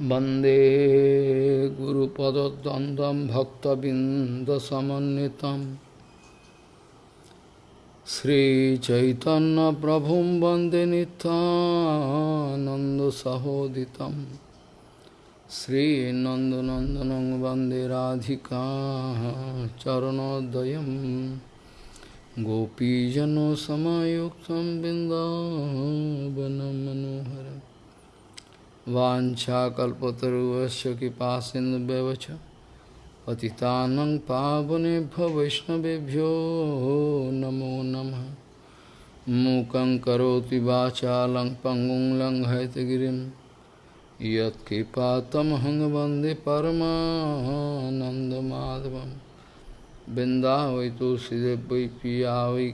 वन्दे गुरुपदद्वन्द्वं भक्तबिन्दसमन्वितं श्रीचैतन्यप्रभुं वन्दे नित्यानन्दसहोदितं श्रीनन्दनन्दनं वन्दे राधिका चरणोदयं गोपीजनसमयुक्तं बिन्दावनं मनोहरम् वाञ्छाकल्पतरुवस्य कृपासिन्धुव्यवच पतितानं पावनेभ्यो वैष्णवेभ्यो नमो नमः। मूकं करोति वाचालं पङ्गुं लङ्घयतगिरिं यत्कृपातमहं वंदे परमानन्दमाधवं बिन्दा वै तुलसीदेव वै वै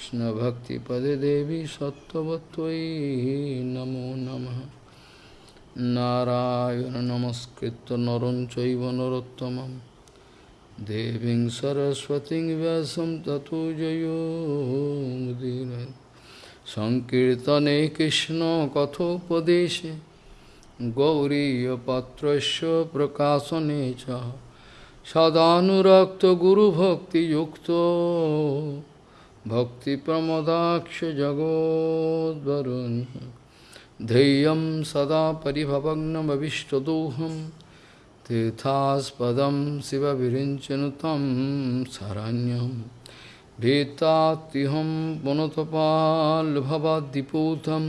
কৃষ্ণভক্তিপদে দেবী সত্যবতী নমো নম। নারায়ণ নমস্কৃত নরম চৈব নরোত্তম দেবী সরস্বতী ব্যাস ততো জয়োদীর সংকীর্তনে কৃষ্ণ কথোপদেশে গৌরীপত্র প্রকাশনে সদানুরক্ত গুরুভক্তিযুক্ত सदानुरक्तगुरुभक्तियुक्तो भक्तिप्रमदाक्षजगोद्वरुन् ध्येयं सदा परिभवग्नमविष्टदोहं तीर्थास्पदं शिवविरिञ्चनुतं शरण्यं भीतात्युहं पुनतपाल्भवाद्दिपूतं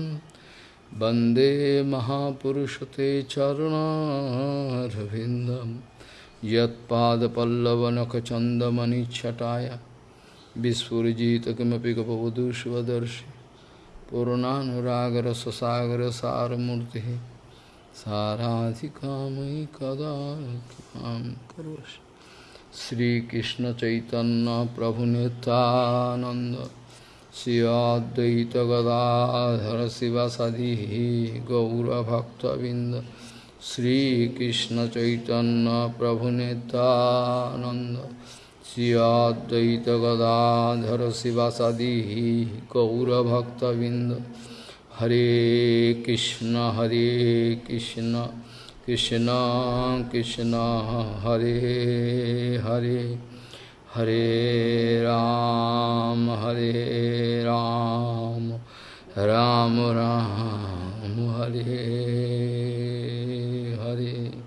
वन्दे महापुरुषते चरुणारविन्दं यत्पादपल्लवनखचन्दमनिच्छटाय विस्फुजित पूर्णागर ससागर सारूर्ति साराधि काम कदा करो श्रीकृष्ण चैतन्य प्रभु नितानंद श्रियाद्वैत शिव सदी गौरभक्तबिंद श्रीकृष्ण चैतन्य प्रभु नितानंद हरे कृष्ण हरे कृष्ण कृष्ण कृष्ण, हरे हरे हरे राम हरे राम राम राम, हरे हरे।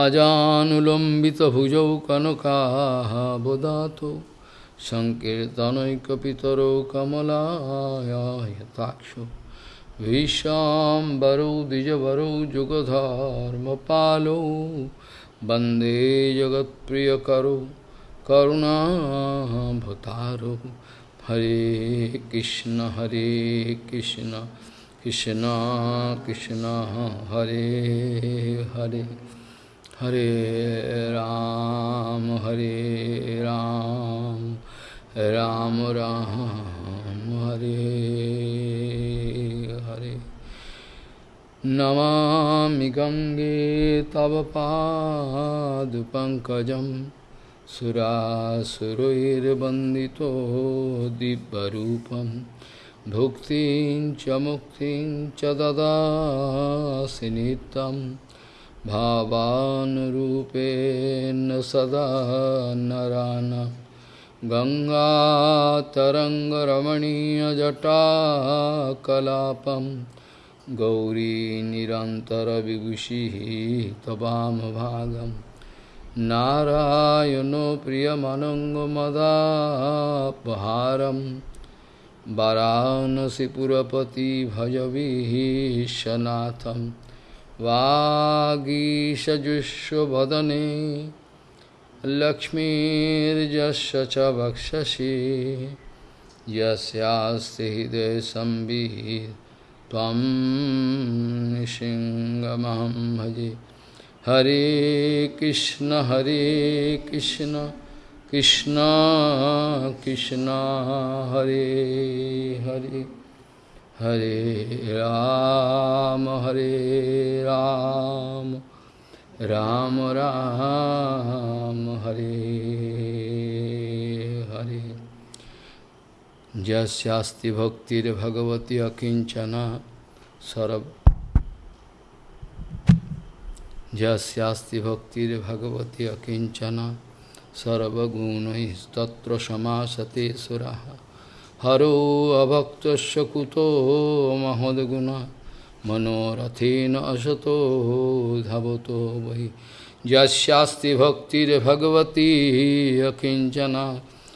अजानुलम्बितभुजौ कनकाबदातो सङ्कीर्तनैकपितरौ कमलायताक्षो विशाम्बरौ द्विजवरौ जुगधर्मपालौ वन्दे जगत्प्रियकरौ करुणाभतारौ हरे कृष्ण हरे कृष्ण कृष्ण कृष्ण हरे हरे हरे राम हरे राम राम राम, हरे हरे। नमामि गङ्गे तव पादपङ्कजं सुरासुरैर्वन्दितो दिव्यरूपं। भुक्तिं च मुक्तिं च ददासि नित्यम्। भावानुरूपेण सदा नरान। गङ्गातरङ्गरमणीयजटाकलापं गौरीनिरन्तरविभूषिः तवामभागं नारायणो प्रियमनङ्गमदापहारं वरानसिपुरपति भजविः शनाथम् वागीषजुष्वदने लक्ष्मीर्यस्य च वक्षसि। यस्यास्ति निसिंहमहं भजे। हरे कृष्ण हरे कृष्ण कृष्ण कृष्ण, हरे हरे। हरे राम हरे राम राम राम हरे हरे जस्यास्ति भक्तिर्भगवती अकिंचन सरब जस्यास्ति भक्तिर्भगवती अकिंचन सर्वगुण तत्र समासते सुराः হরো অভক্ত কুতো মহোদগুণা মনোরথেন অসতো ধাবত বহি যাস্তি ভক্তির ভগবতী অকিঞ্চনা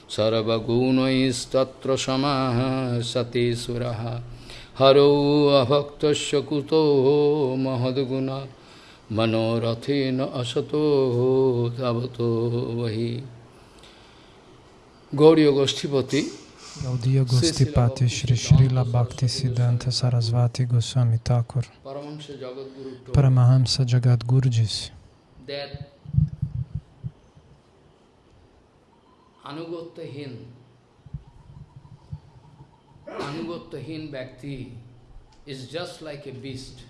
সর্বগুণস্তত্র সমাসতে সুরা হরো অভক্ত কুতো মহদ্গুণা মনোরথেন অসতো ধাবত বহি গৌরী গোষ্ঠীপতি Gaudiya Gostipati Shri Srila Bhakti Siddhanta Sarasvati Goswami Thakur. Paramahamsa Jagadguru disse Anugottahin Anugottahin Bhakti is just like a beast.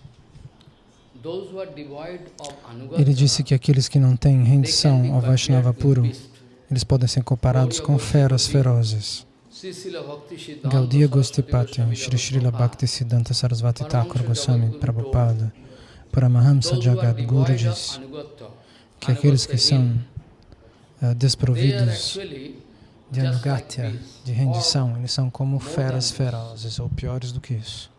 Ele disse que aqueles que não têm rendição ao Vaishnava puro, eles podem ser comparados com feras ferozes. Gaudiya Gostipati, Shri Srila Bhakti Siddhanta Sarasvati Thakur Goswami Prabhupada, Paramahamsa Jagadguru diz que aqueles que são uh, desprovidos de anugatya, de rendição, eles são como feras ferozes, ou piores do que isso.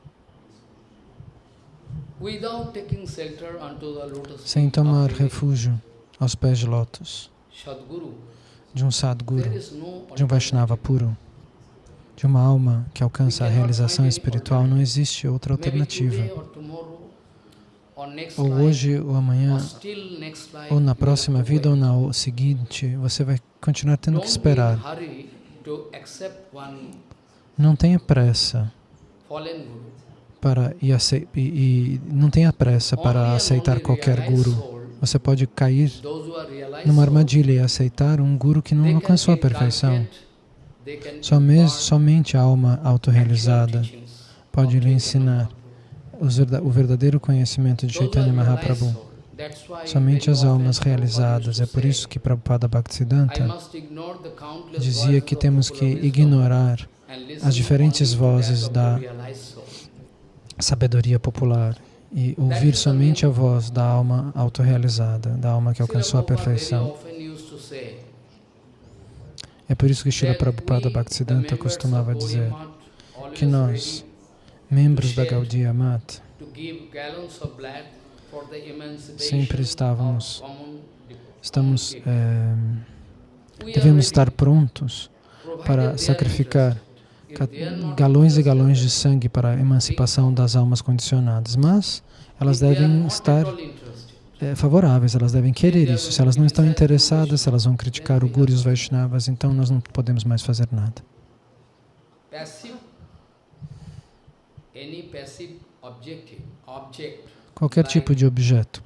sem tomar refúgio aos pés de lótus de um Sadguru, de um Vaishnava puro, de uma alma que alcança a realização espiritual, não existe outra alternativa. Ou hoje, ou amanhã, ou na próxima vida, ou na seguinte, você vai continuar tendo que esperar. Não tenha pressa para e, e, e não tenha pressa para aceitar qualquer guru. Você pode cair numa armadilha e aceitar um guru que não alcançou a perfeição. Somente, somente a alma autorrealizada pode lhe ensinar o verdadeiro conhecimento de Chaitanya Mahaprabhu. Somente as almas realizadas. É por isso que Prabhupada Bhaktisiddhanta dizia que temos que ignorar as diferentes vozes da sabedoria popular e ouvir somente a voz da alma autorrealizada, da alma que alcançou a perfeição. É por isso que Srila Prabhupada Bhaktisiddhanta costumava dizer que nós, membros da Gaudiya Mat, sempre estávamos, estamos, é, devemos estar prontos para sacrificar galões e galões de sangue para a emancipação das almas condicionadas, mas elas devem estar é, favoráveis, elas devem querer isso. Se elas não estão interessadas, se elas vão criticar o Guru e os Vaishnavas, então nós não podemos mais fazer nada. Qualquer tipo de objeto,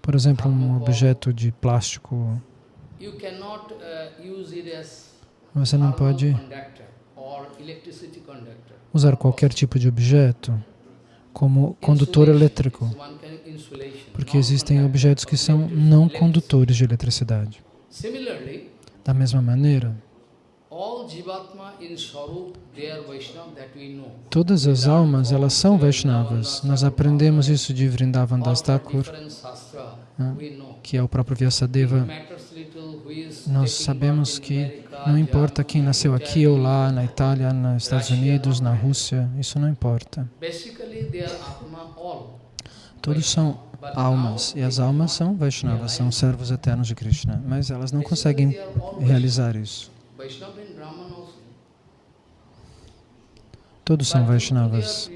por exemplo, um objeto de plástico, uh, você não pode usar qualquer tipo de objeto como condutor elétrico, porque existem objetos que são não condutores de eletricidade. Da mesma maneira, todas as almas, elas são Vaishnavas. Nós aprendemos isso de Vrindavan Das Thakur, né, que é o próprio Vyasadeva. Nós sabemos que não importa quem nasceu aqui ou lá, na Itália, nos Estados Unidos, na Rússia, isso não importa. Todos são almas, e as almas são Vaishnavas, são servos eternos de Krishna, mas elas não conseguem realizar isso. Todos são Vaishnavas,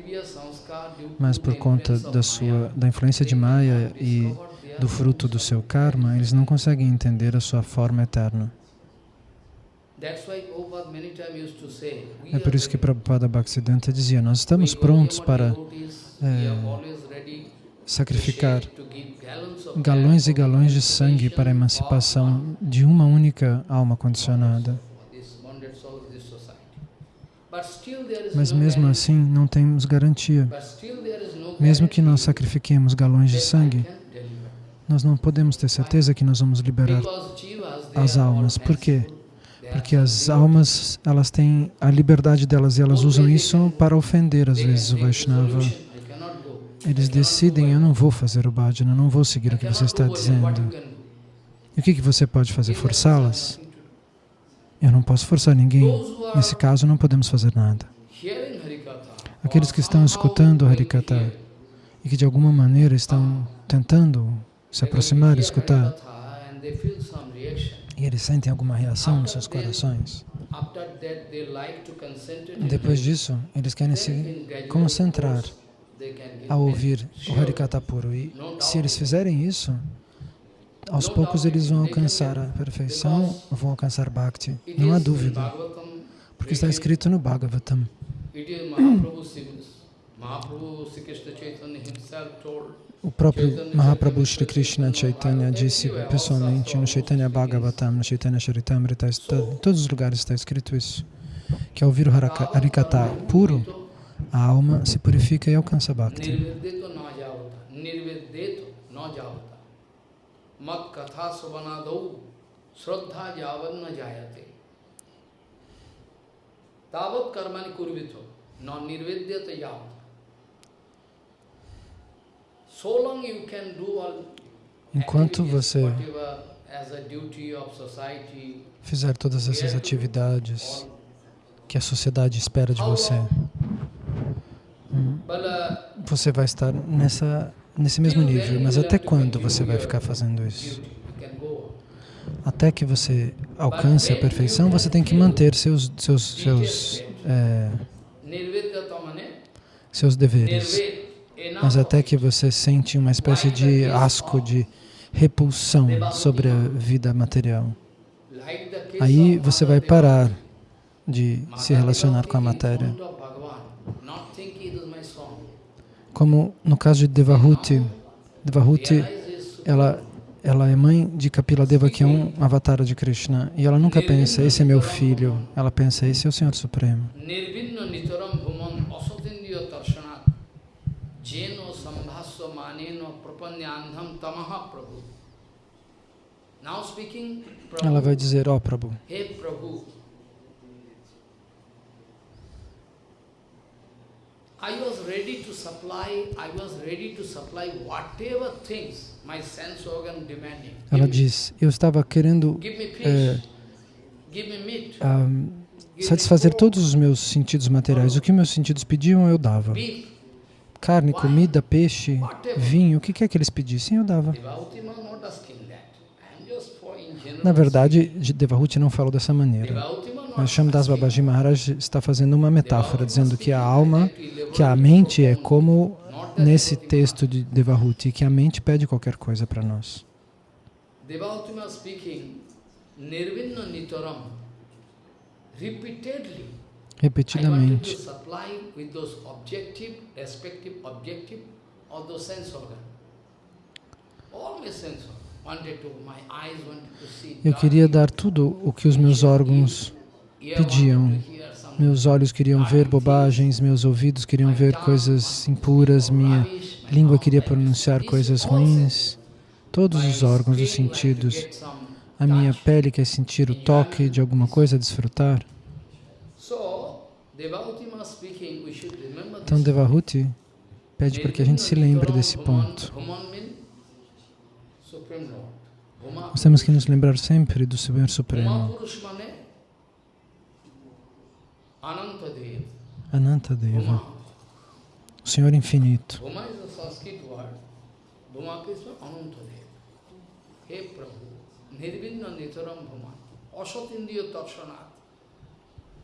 mas por conta da, sua, da influência de Maya e do fruto do seu karma, eles não conseguem entender a sua forma eterna. É por isso que Prabhupada Bhaktisiddhanta dizia, nós estamos prontos para é, sacrificar galões e galões de sangue para a emancipação de uma única alma condicionada. Mas mesmo assim não temos garantia. Mesmo que nós sacrifiquemos galões de sangue, nós não podemos ter certeza que nós vamos liberar as almas. Por quê? Porque as almas, elas têm a liberdade delas e elas usam isso para ofender, às vezes, o Vaishnava. Eles decidem, eu não vou fazer o bhajana, não vou seguir o que você está dizendo. E o que, que você pode fazer? Forçá-las? Eu não posso forçar ninguém. Nesse caso, não podemos fazer nada. Aqueles que estão escutando Harikata e que de alguma maneira estão tentando se aproximar escutar, e eles sentem alguma reação nos seus corações. Depois disso, eles querem se concentrar a ouvir o Harikata puro. E se eles fizerem isso, aos poucos eles vão alcançar a perfeição, vão alcançar Bhakti. Não há dúvida. Porque está escrito no Bhagavatam. O próprio Mahaprabhu Sri Krishna Chaitanya disse pessoalmente no Chaitanya Bhagavatam, no Chaitanya Charitamrita, em todos os lugares está escrito isso, que ao ouvir o Harikata puro, a alma se purifica e alcança Bhakti. Tavat karmani kurvito, non nirvedyata yavat. Enquanto você fizer todas essas atividades que a sociedade espera de você, você vai estar nessa, nesse mesmo nível. Mas até quando você vai ficar fazendo isso? Até que você alcance a perfeição, você tem que manter seus, seus, seus, é, seus deveres. Mas até que você sente uma espécie de asco, de repulsão sobre a vida material. Aí você vai parar de se relacionar com a matéria. Como no caso de Devahuti, Devahuti, ela, ela é mãe de Kapila Deva, que é um avatar de Krishna, e ela nunca pensa, esse é meu filho, ela pensa, esse é o Senhor Supremo. Ela vai dizer, ó oh, Prabhu, I was ready to supply, I was ready to supply whatever things my sense organ demanding. Ela diz, eu estava querendo é, um, satisfazer todos os meus sentidos materiais. O que meus sentidos pediam, eu dava. Carne, comida, peixe, vinho, o que quer que eles pedissem, eu dava. Na verdade, Devahuti não falou dessa maneira. Mas Shamdas Babaji Maharaj está fazendo uma metáfora, dizendo que a alma, que a mente é como nesse texto de Devahuti, que a mente pede qualquer coisa para nós. repetidamente. Eu queria dar tudo o que os meus órgãos pediam. Meus olhos queriam ver bobagens, meus ouvidos queriam ver coisas impuras, minha língua queria pronunciar coisas ruins. Todos os órgãos, os sentidos. A minha pele quer sentir o toque de alguma coisa, desfrutar. Então, Devahuti pede para que a gente se lembre desse ponto. Nós temos que nos lembrar sempre do Senhor Supremo. Anantadeva, o Senhor Infinito.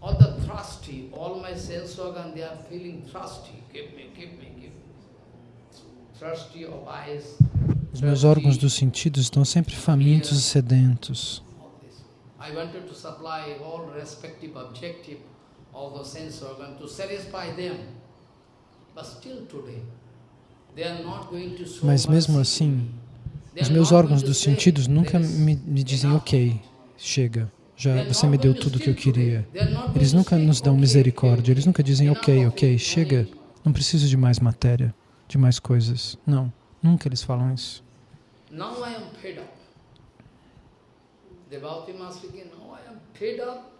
All the thirsty, all my sense organ, they are feeling thirsty. Give me, give me, give me. Thirsty of eyes, os meus órgãos dos sentidos estão sempre famintos e sedentos. Mas mesmo assim, os meus órgãos dos sentidos nunca me, me dizem, ok, chega, já você me deu tudo o que eu queria. Eles nunca nos dão misericórdia, eles nunca dizem, ok, ok, chega, não preciso de mais matéria, de mais coisas. Não. Nunca eles falam isso. Now I am fed up. Devotee speaking, now I am fed up,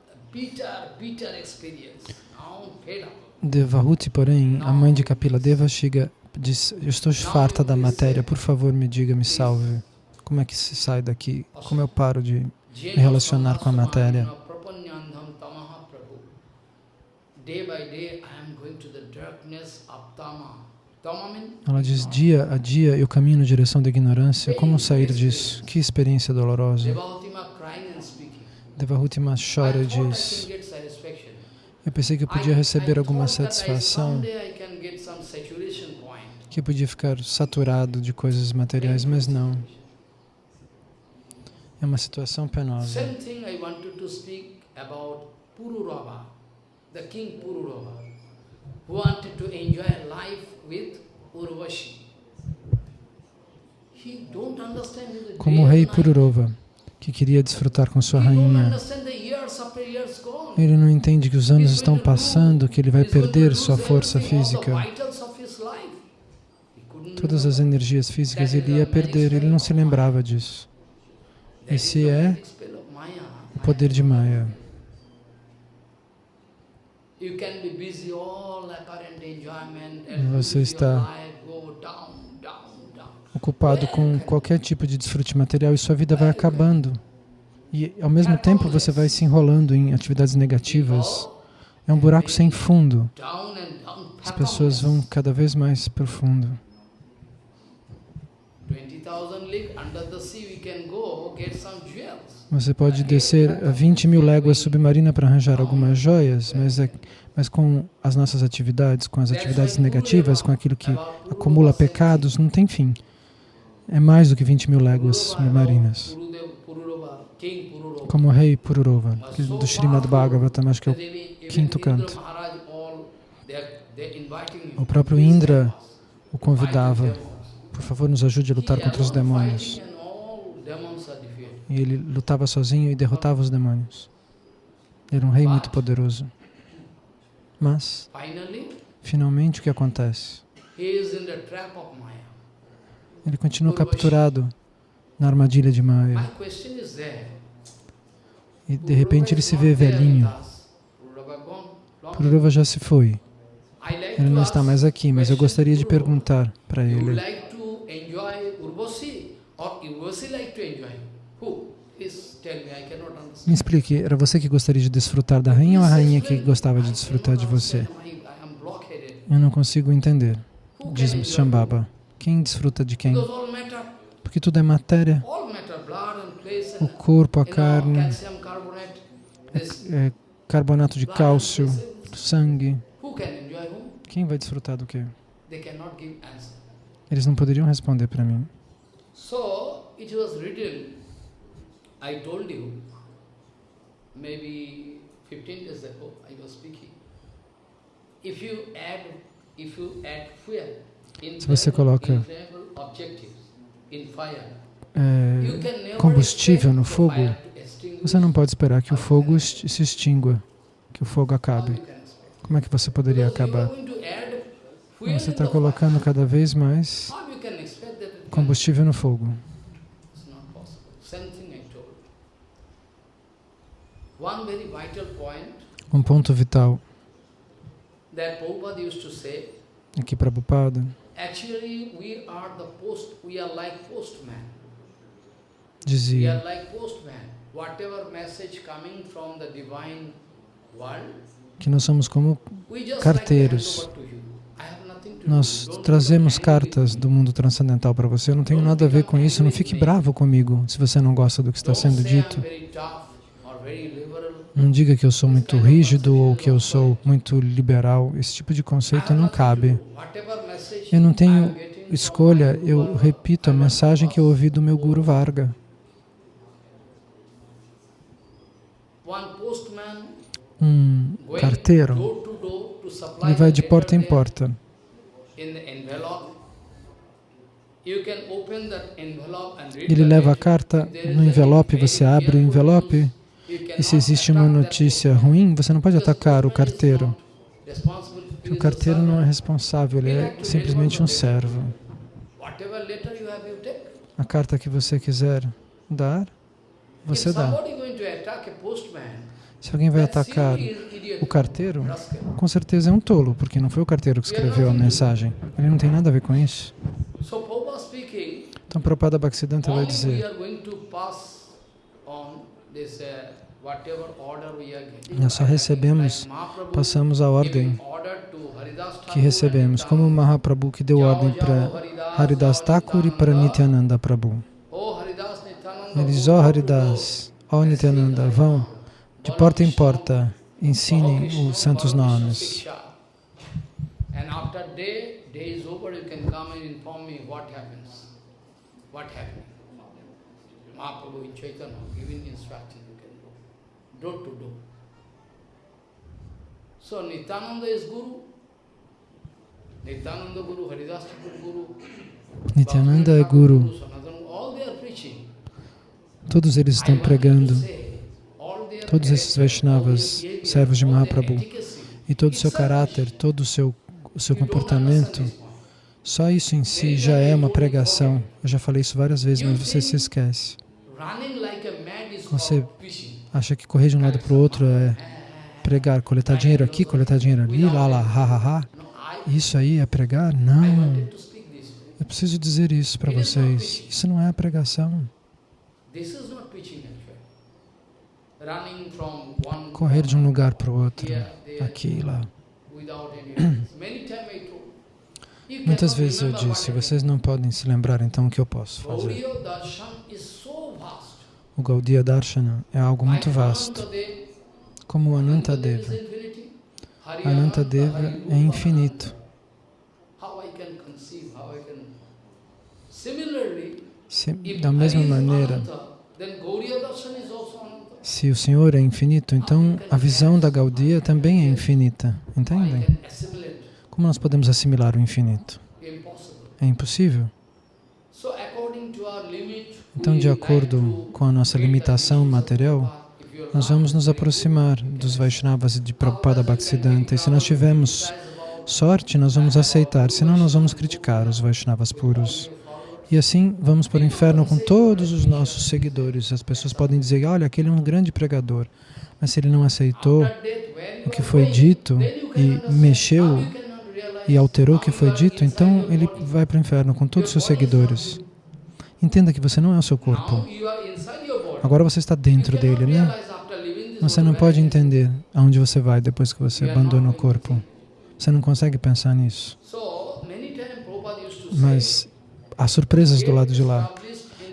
Devahuti, porém, a mãe de Kapila Deva, chega diz, eu estou farta da matéria, por favor me diga, me salve. Como é que se sai daqui? Como eu paro de me relacionar com a matéria? Ela diz, dia a dia eu caminho na direção da ignorância, como sair disso? Que experiência dolorosa. Devahutima chora e diz, eu pensei que eu podia receber alguma satisfação, que eu podia ficar saturado de coisas materiais, mas não. É uma situação penosa. the king Pururava, who wanted to enjoy life with Urvashi. Como o rei Pururava, que queria desfrutar com sua rainha. Ele não entende que os anos estão passando, que ele vai perder sua força física. Todas as energias físicas ele ia perder, ele não se lembrava disso. Esse é o poder de Maya. Você está ocupado com qualquer tipo de desfrute material e sua vida vai acabando. E ao mesmo tempo você vai se enrolando em atividades negativas. É um buraco sem fundo. As pessoas vão cada vez mais profundo. Você pode descer a 20 mil léguas submarina para arranjar algumas joias, mas, é, mas com as nossas atividades, com as atividades negativas, com aquilo que acumula pecados, não tem fim. É mais do que 20 mil léguas submarinas. Como o rei Pururova, do Srimad Bhagavatam, acho que é o quinto canto. O próprio Indra o convidava por favor, nos ajude a lutar contra os demônios. E ele lutava sozinho e derrotava os demônios. Era um rei muito poderoso. Mas, finalmente, o que acontece? Ele continua capturado na armadilha de Maya. E, de repente, ele se vê velhinho. Pururava já se foi. Ele não está mais aqui, mas eu gostaria de perguntar para ele. Me explique, era você que gostaria de desfrutar da rainha ou a rainha que gostava de desfrutar de você? Eu não consigo entender, diz Shambhava. Quem desfruta de quem? Porque tudo é matéria. O corpo, a carne, é, é carbonato de cálcio, sangue. Quem vai desfrutar do quê? Eles não poderiam responder para mim. So, it was written, I told you, maybe 15 days ago, I was speaking. If you add, if you add fuel, se você coloca é, combustível no fogo, você não pode esperar que o fogo se extingua, que o fogo acabe. Como é que você poderia acabar? Você está colocando cada vez mais combustível no fogo. Um ponto vital aqui Prabhupada dizia que nós somos como carteiros nós trazemos cartas do mundo transcendental para você. Eu não tenho nada a ver com isso. Não fique bravo comigo se você não gosta do que está sendo dito. Não diga que eu sou muito rígido ou que eu sou muito liberal. Esse tipo de conceito não cabe. Eu não tenho escolha. Eu repito a mensagem que eu ouvi do meu Guru Varga. Um carteiro, ele vai de porta em porta ele leva a carta no envelope, você abre o envelope e se existe uma notícia ruim, você não pode atacar o carteiro. O carteiro não é responsável, ele é simplesmente um servo. A carta que você quiser dar, você dá. Se alguém vai atacar O carteiro, com certeza, é um tolo, porque não foi o carteiro que escreveu a mensagem. Ele não tem nada a ver com isso. Então, Prabhupada Bhaktisiddhanta vai dizer nós só recebemos, passamos a ordem que recebemos, como o Mahaprabhu que deu ordem para Haridas Thakur e para Nityananda. Prabhu. Ele diz, ó oh, Haridas, ó oh, Nityananda, vão de porta em porta, ensinem os santos nomes. Mahaprabhu in Chaitanya giving instruction door to door. So Nityananda is Guru. Nityananda Guru, Haridas Guru. Nityananda é Guru. Todos eles estão pregando. Todos esses Vaishnavas, servos de Mahaprabhu. E todo o seu caráter, todo o seu, o seu comportamento, só isso em si já é uma pregação. Eu já falei isso várias vezes, mas você se esquece. Você acha que correr de um lado para o outro é pregar, coletar dinheiro aqui, coletar dinheiro ali, lá, lá, ha, ha, ha. Isso aí é pregar? Não. Eu preciso dizer isso para vocês. Isso não é pregação. Correr de um lugar para o outro, aqui e lá. Muitas vezes eu disse, vocês não podem se lembrar então o que eu posso fazer. O Gaudiya Darshana é algo muito vasto, como o Anantadeva. Anantadeva é infinito. da mesma maneira, se o Senhor é infinito, então a visão da Gaudiya também é infinita. Entendem? Como nós podemos assimilar o infinito? É impossível. Então, de acordo com a nossa limitação material, nós vamos nos aproximar dos Vaishnavas de Prabhupada Bhaktisiddhanta. E se nós tivermos sorte, nós vamos aceitar, senão nós vamos criticar os Vaishnavas puros. E assim vamos para o inferno com todos os nossos seguidores. As pessoas podem dizer, olha, aquele é um grande pregador. Mas se ele não aceitou o que foi dito e mexeu e alterou o que foi dito, então ele vai para o inferno com todos os seus seguidores. Entenda que você não é o seu corpo. Agora você está dentro dele, né? Você não pode entender aonde você vai depois que você abandona o corpo. Você não consegue pensar nisso. Mas há surpresas do lado de lá.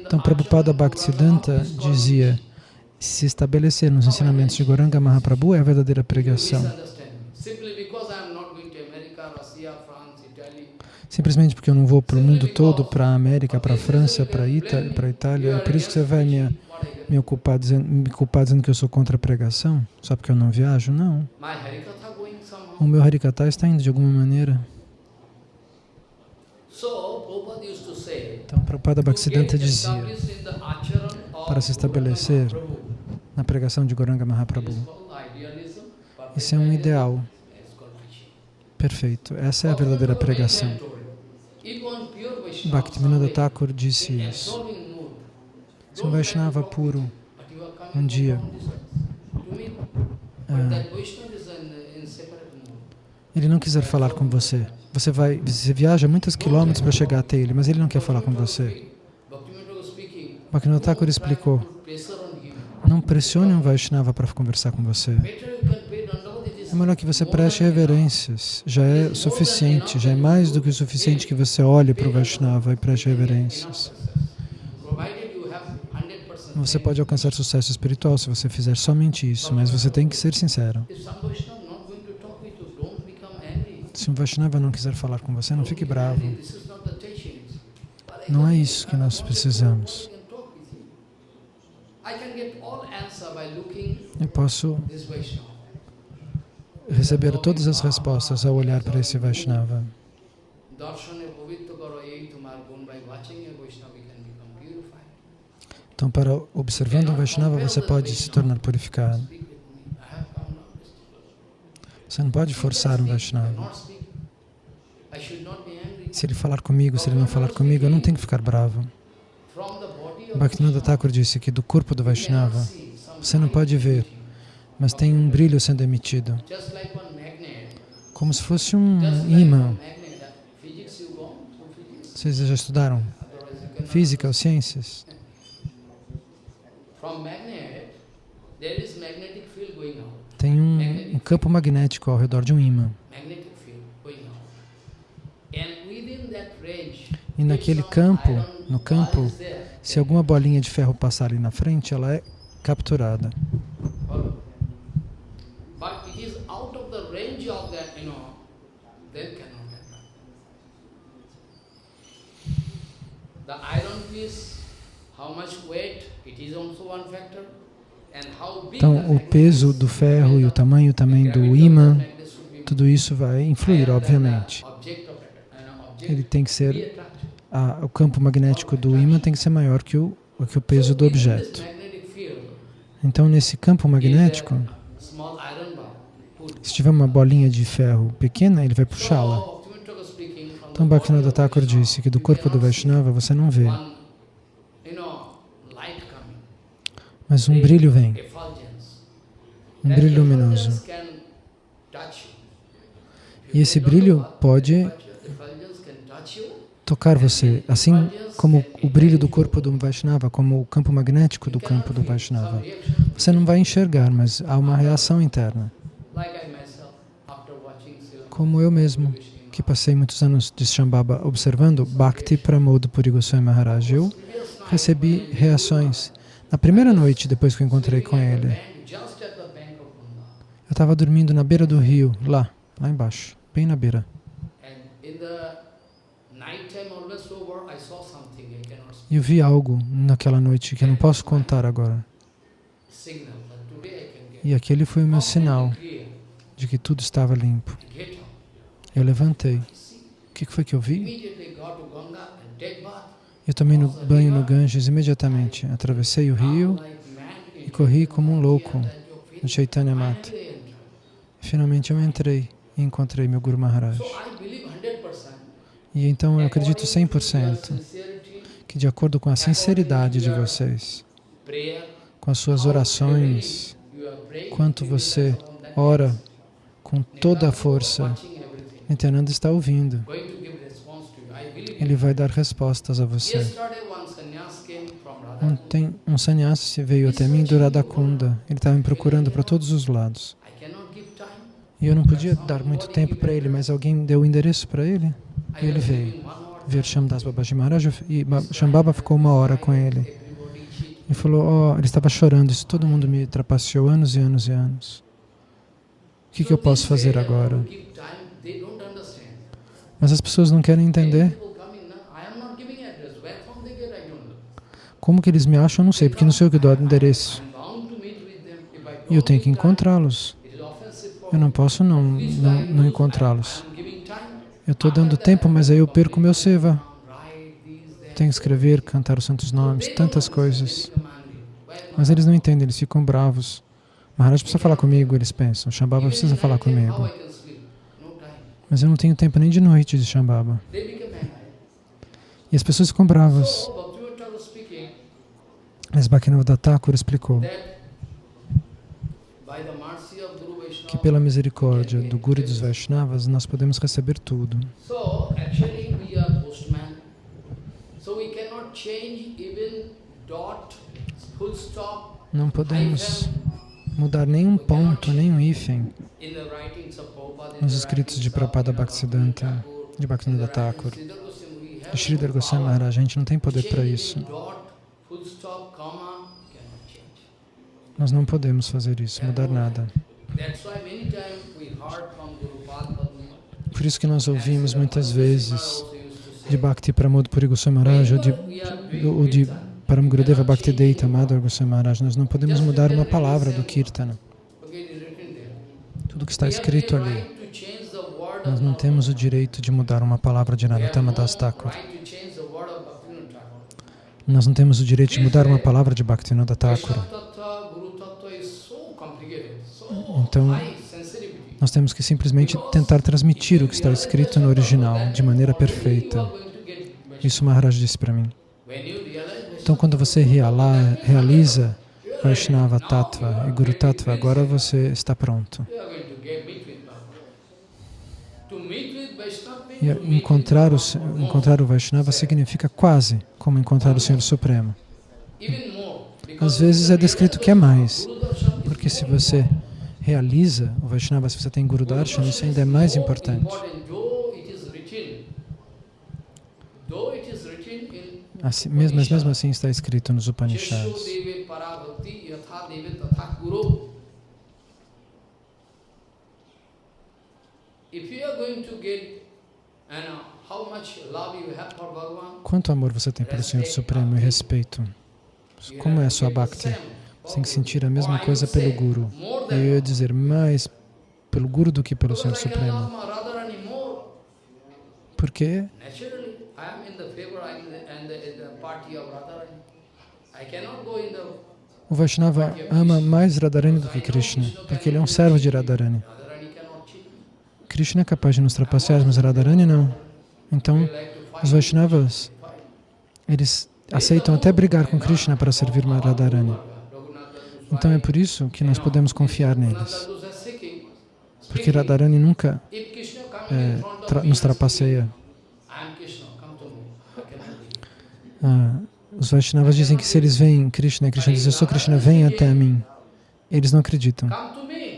Então, Prabhupada Bhaktisiddhanta dizia, se estabelecer nos ensinamentos de Goranga Mahaprabhu é a verdadeira pregação. Simplesmente porque eu não vou para o mundo todo, para a América, para a França, para a Itália, para Itália. É por isso que você vai me, me, ocupar dizendo, me culpar dizendo que eu sou contra a pregação? Só porque eu não viajo? Não. O meu Harikata está indo de alguma maneira. Então, Prabhupada Bhaktisiddhanta dizia, para se estabelecer na pregação de Goranga Mahaprabhu, isso é um ideal perfeito. Essa é a verdadeira pregação. Bhaktivinoda Thakur disse isso. Se um Vaishnava puro, um dia, ah, ele não quiser falar com você, você vai, você viaja muitos quilômetros para chegar até ele, mas ele não quer falar com você. Bhaktivinoda Thakur explicou, não pressione um Vaishnava para conversar com você. É melhor que você preste reverências. Já é suficiente, já é mais do que suficiente que você olhe para o Vaishnava e preste reverências. Você pode alcançar sucesso espiritual se você fizer somente isso, mas você tem que ser sincero. Se um Vaishnava não quiser falar com você, não fique bravo. Não é isso que nós precisamos. Eu posso receber todas as respostas ao olhar para esse Vaishnava. Então, para observando um Vaishnava, você pode se tornar purificado. Você não pode forçar um Vaishnava. Se ele falar comigo, se ele não falar comigo, eu não tenho que ficar bravo. Bhaktivinoda Thakur disse que do corpo do Vaishnava, você não pode ver mas tem um brilho sendo emitido, como se fosse um imã. Vocês já estudaram física ou ciências? Tem um, um campo magnético ao redor de um imã. E naquele campo, no campo, se alguma bolinha de ferro passar ali na frente, ela é capturada. Então, o peso do ferro e o tamanho também do imã, tudo isso vai influir, obviamente. Ele tem que ser, a, o campo magnético do imã tem que ser maior que o, que o peso do objeto. Então, nesse campo magnético, se tiver uma bolinha de ferro pequena, ele vai puxá-la. Então, Bhaktivinoda Thakur disse que do corpo do Vaishnava você não vê. Mas um brilho vem. Um brilho luminoso. E esse brilho pode tocar você, assim como o brilho do corpo do Vaishnava, como o campo magnético do campo do Vaishnava. Você não vai enxergar, mas há uma reação interna. Como eu mesmo, que passei muitos anos de Shambhava observando Bhakti Pramod Puri Goswami Maharaj, eu recebi reações. Na primeira noite, depois que eu encontrei com ele, eu estava dormindo na beira do rio, lá, lá embaixo, bem na beira. E eu vi algo naquela noite que eu não posso contar agora. E aquele foi o meu sinal de que tudo estava limpo. Eu levantei. O que foi que eu vi? Eu tomei no banho no Ganges imediatamente. Atravessei o rio e corri como um louco no Chaitanya Mata. Finalmente eu entrei e encontrei meu Guru Maharaj. E então eu acredito 100% que de acordo com a sinceridade de vocês, com as suas orações, quanto você ora com toda a força, Nityananda está ouvindo. Ele vai dar respostas a você. Ontem, um sannyasi veio até mim do Radhakunda. Ele estava me procurando para todos os lados. E eu não podia dar muito tempo para ele, mas alguém deu o endereço para ele e ele veio ver Shamdas Babaji Maharaj e Shambhava ficou uma hora com ele. E falou, oh, ele estava chorando, isso todo mundo me trapaceou anos e anos e anos. O que, que eu posso fazer agora? Mas as pessoas não querem entender. Como que eles me acham, eu não sei, porque não sei o que dou endereço. E eu tenho que encontrá-los. Eu não posso não, não, não encontrá-los. Eu estou dando tempo, mas aí eu perco meu seva. Tenho que escrever, cantar os santos nomes, tantas coisas. Mas eles não entendem, eles ficam bravos. Maharaj precisa falar comigo, eles pensam. Shambhava precisa falar comigo. Mas eu não tenho tempo nem de noite de Shambhava. E as pessoas ficam bravas. Mas Bhaktivinoda Thakur explicou que pela misericórdia do Guru e dos Vaishnavas nós podemos receber tudo. Não podemos mudar nenhum ponto, nenhum hífen nos escritos de Prabhupada Bhaktisiddhanta, de Bhaktivinoda Thakur, de Sridhar Goswami Maharaj. A gente não tem poder para isso. Nós não podemos fazer isso, mudar nada. Por isso que nós ouvimos muitas vezes de Bhakti Pramod Puri Goswami Maharaj ou de, ou de Param Gurudeva Bhakti Deita Madhava Goswami Maharaj. Nós não podemos mudar uma palavra do Kirtana. Tudo que está escrito ali. Nós não temos o direito de mudar uma palavra de Narottama Das Thakur. Nós não temos o direito de mudar uma palavra de Bhaktivinoda Thakur. Então, nós temos que simplesmente tentar transmitir o que está escrito no original de maneira perfeita. Isso Maharaj disse para mim. Então, quando você realiza Vaishnava Tattva e Guru Tattva, agora você está pronto. E encontrar o, encontrar o Vaishnava significa quase como encontrar o Senhor Supremo. Às vezes é descrito que é mais, porque se você realiza o Vaishnava, se você tem Guru Darshan, isso ainda é mais importante. Assim, mesmo, mas mesmo assim está escrito nos Upanishads. Quanto amor você tem pelo Senhor Supremo e respeito? Como é a sua bhakti? Você tem que sentir a mesma coisa pelo Guru. Eu ia dizer mais pelo Guru do que pelo Senhor Supremo. Por quê? O Vaishnava ama mais Radharani do que Krishna, porque ele é um servo de Radharani. Krishna é capaz de nos trapacear, mas Radharani não. Então, os Vaishnavas, eles aceitam até brigar com Krishna para servir Radharani. Então é por isso que nós podemos confiar neles. Porque Radharani nunca é, tra nos trapaceia. Ah, os Vaishnavas dizem que se eles veem Krishna, Krishna diz, eu sou Krishna, venha até mim. Eles não acreditam.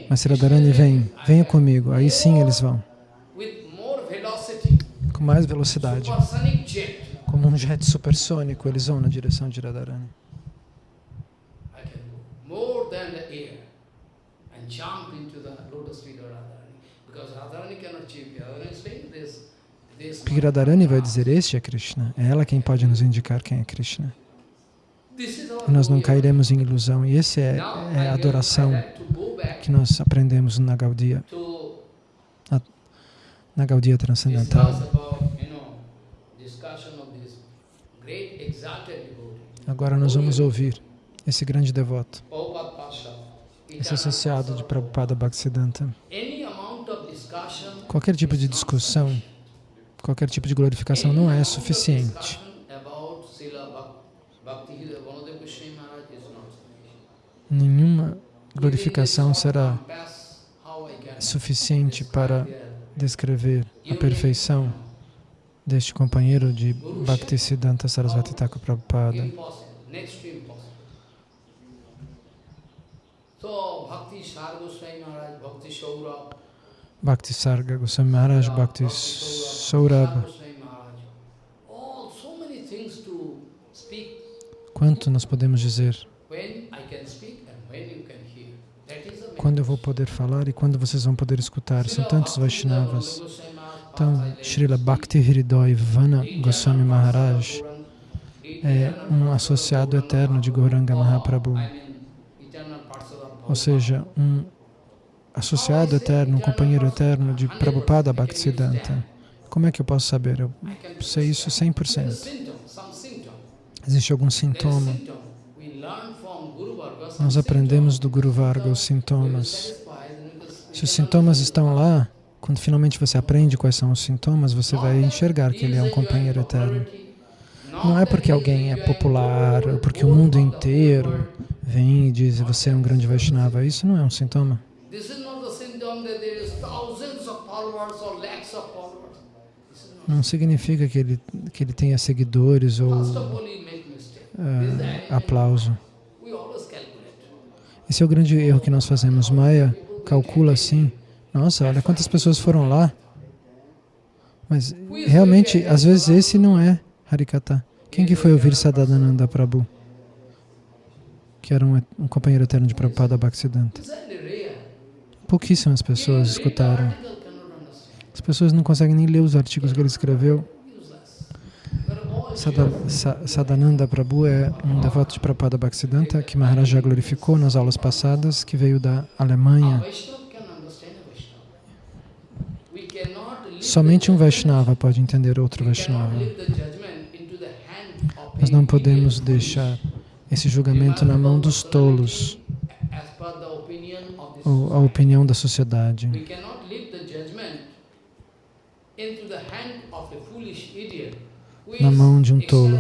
Mas Radharani vem, venha comigo, aí sim eles vão. Com mais velocidade. Como um jet supersônico, eles vão na direção de Radharani. Porque Radharani vai dizer, este é Krishna. É ela quem pode nos indicar quem é Krishna. E nós não cairemos em ilusão. E essa é, é a adoração que nós aprendemos na Gaudia, na, na Gaudia Transcendental. Agora nós vamos ouvir esse grande devoto, esse associado de Prabhupada Bhaktisiddhanta. Qualquer tipo de discussão qualquer tipo de glorificação não é suficiente. Nenhuma glorificação será suficiente para descrever a perfeição deste companheiro de Bhaktisiddhanta Sarasvati Thakur Prabhupada. Bhakti Sarga Goswami Maharaj, Bhakti Saurabha. Quanto nós podemos dizer? Quando eu vou poder falar e quando vocês vão poder escutar? São tantos Vaishnavas. Então, Srila Bhakti Hridoy Vana Goswami Maharaj é um associado eterno de Gauranga Mahaprabhu. Ou seja, um associado eterno, um companheiro eterno de Prabhupada Bhaktisiddhanta. Como é que eu posso saber? Eu sei isso 100%. Existe algum sintoma? Nós aprendemos do Guru Varga os sintomas. Se os sintomas estão lá, quando finalmente você aprende quais são os sintomas, você vai enxergar que ele é um companheiro eterno. Não é porque alguém é popular, ou porque o mundo inteiro vem e diz você é um grande Vaishnava. Isso não é um sintoma. Não significa que ele, que ele tenha seguidores ou uh, aplauso. Esse é o grande erro que nós fazemos. Maya calcula assim, nossa, olha quantas pessoas foram lá. Mas realmente, às vezes esse não é Harikata. Quem que foi ouvir Sadadananda Prabhu? Que era um, um companheiro eterno de Prabhupada Bhaktisiddhanta. Pouquíssimas pessoas escutaram. As pessoas não conseguem nem ler os artigos que ele escreveu. Sadananda Prabhu é um devoto de Prabhupada Bhaktisiddhanta que Maharaj já glorificou nas aulas passadas, que veio da Alemanha. Somente um Vaishnava pode entender outro Vaishnava. Nós não podemos deixar esse julgamento na mão dos tolos, ou a opinião da sociedade na mão de um tolo.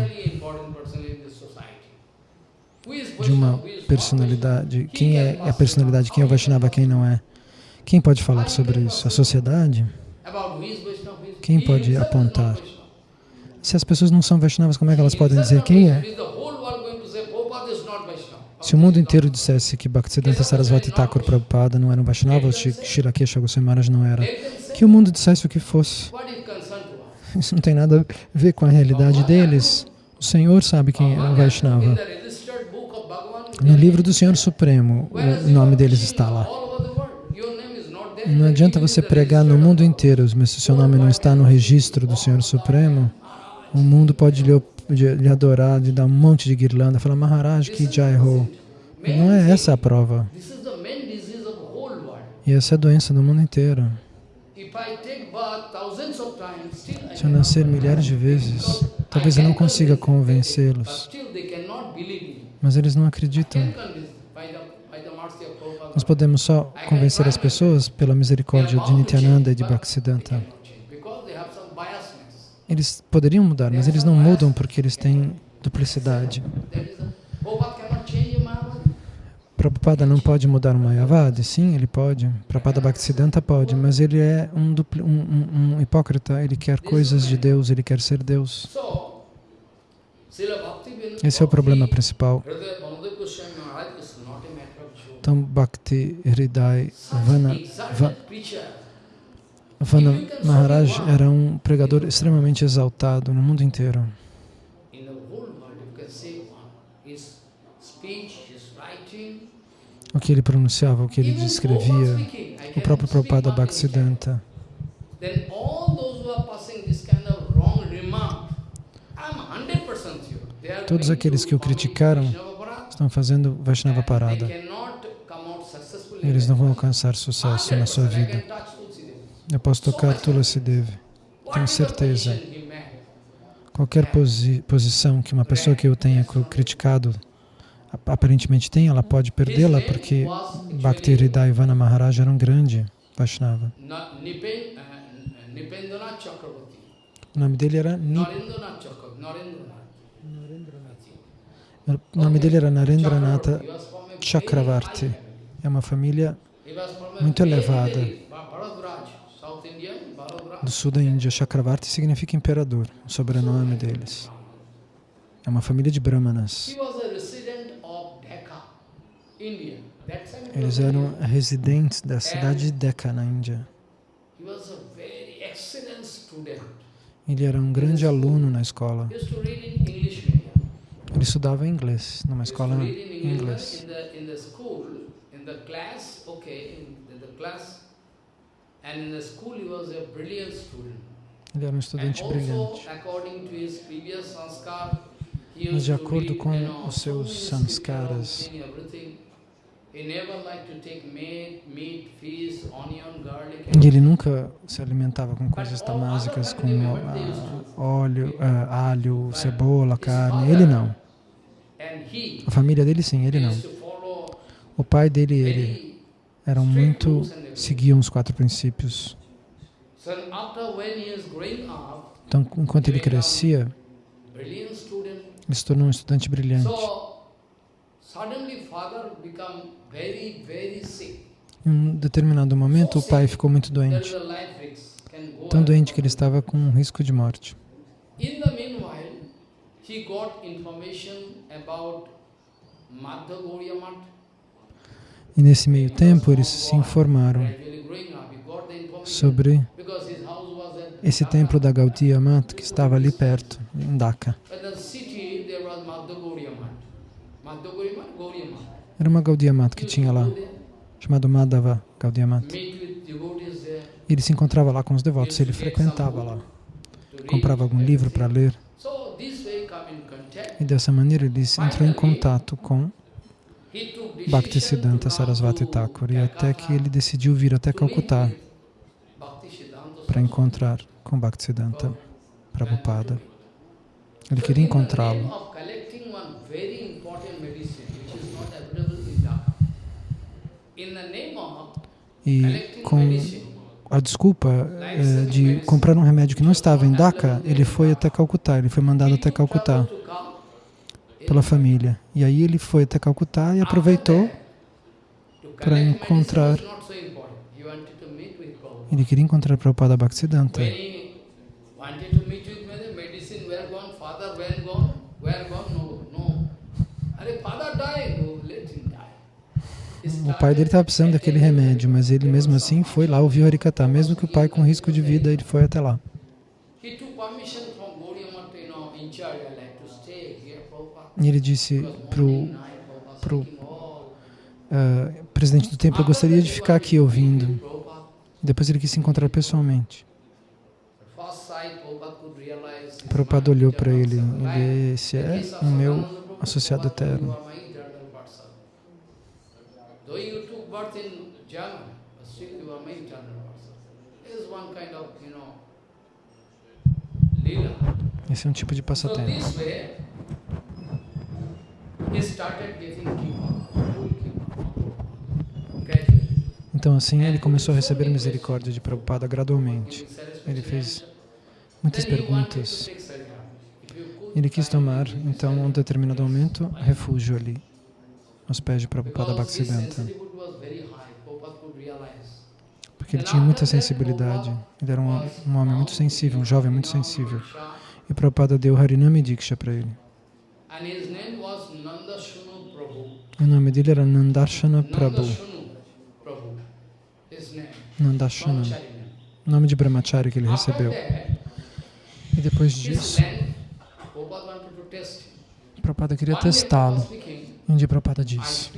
de uma personalidade. Quem é a personalidade, quem é o Vaishnava, quem não é? Quem pode falar sobre isso? A sociedade? Quem pode apontar? Se as pessoas não são Vaishnavas, como é que elas podem dizer quem é? Se o mundo inteiro dissesse que Bhaktisiddhanta Sarasvati Thakur Prabhupada não era um Vaishnava, ou Shirakesha Goswami Maharaj não era, que o mundo dissesse o que fosse. Isso não tem nada a ver com a realidade deles. O Senhor sabe quem é o Vaishnava. No livro do Senhor Supremo, o nome deles está lá. Não adianta você pregar no mundo inteiro, mas se o seu nome não está no registro do Senhor Supremo, o mundo pode lhe, lhe adorar, lhe dar um monte de guirlanda, falar Maharaj que Jai Ho. Não é essa a prova. E essa é a doença do mundo inteiro. Se eu nascer milhares de vezes, talvez eu não consiga convencê-los. Mas eles não acreditam. Nós podemos só convencer as pessoas pela misericórdia de Nityananda e de Bhaktisiddhanta. Eles poderiam mudar, mas eles não mudam porque eles têm duplicidade. Prabhupada não pode mudar um Mayavadi? Sim, ele pode. Prabhupada Bhaktisiddhanta pode, mas ele é um, dupli, um, um, um, hipócrita, ele quer coisas de Deus, ele quer ser Deus. Esse é o problema principal. Então, Bhakti Hridai Vana, Vana Maharaj era um pregador extremamente exaltado no mundo inteiro. O que ele pronunciava, o que ele descrevia, o próprio Prabhupada Bhaktisiddhanta. Todos aqueles que o criticaram estão fazendo Vaishnava Parada eles não vão alcançar sucesso na sua vida. Eu posso tocar Tulasi Devi, tenho certeza. Qualquer posi posição que uma pessoa que eu tenha criticado aparentemente tem, ela pode perdê-la porque Bhakti Hridaya Ivana Maharaj era um grande Vaishnava. O nome dele era Nip... O nome dele era Narendranatha Chakravarti. É uma família muito elevada. Do sul da Índia, Chakravarti significa imperador, o sobrenome deles. É uma família de brahmanas. Eles eram residentes da cidade de Decca, na Índia. Ele era um grande aluno na escola. Ele estudava inglês, numa escola em inglês. Ele era um estudante brilhante. Mas de acordo com os seus sanskaras, e ele nunca se alimentava com coisas tamásicas, com óleo, uh, alho, cebola, carne. Ele não. A família dele sim, ele não. O pai dele e ele eram muito, seguiam os quatro princípios. Então, enquanto ele crescia, ele se tornou um estudante brilhante. Em um determinado momento, o pai ficou muito doente. Tão doente que ele estava com um risco de morte. e nesse meio tempo eles se informaram sobre esse templo da Gaudiya Mat que estava ali perto, em Dhaka. Era uma Gaudiya Mat que tinha lá, chamado Madhava Gaudiya Mat. Ele se encontrava lá com os devotos, ele frequentava lá, comprava algum livro para ler. E dessa maneira ele entrou em contato com Bhaktisiddhanta Sarasvati Thakur, e até que ele decidiu vir até Calcutá para encontrar com Bhaktisiddhanta Prabhupada. Ele queria encontrá-lo. E com a desculpa eh, de comprar um remédio que não estava em Dhaka, ele foi até Calcutá, ele foi mandado até Calcutá pela família. E aí ele foi até Calcutá e aproveitou para encontrar. Ele queria encontrar Prabhupada Bhaktisiddhanta. O pai dele estava precisando daquele remédio, mas ele mesmo assim foi lá, ouviu Harikata. Mesmo que o pai com risco de vida, ele foi até lá. E ele disse para o uh, presidente do templo, eu gostaria de ficar aqui ouvindo. Depois ele quis se encontrar pessoalmente. Prabhupada olhou para ele, ele, esse é o meu associado eterno. Esse é um tipo de passatempo. Então assim ele começou a receber misericórdia de Prabhupada gradualmente. Ele fez muitas perguntas. Ele quis tomar, então, um determinado momento, refúgio ali, aos pés de Prabhupada Bhaktisiddhanta. Porque ele tinha muita sensibilidade. Ele era um, um homem muito sensível, um jovem muito sensível. E Prabhupada deu Harinami Diksha para ele. O nome dele era Nandashana Prabhu. Nandashana. O nome de Brahmachari que ele recebeu. E depois disso, Prabhupada queria testá-lo. Um dia Prabhupada disse,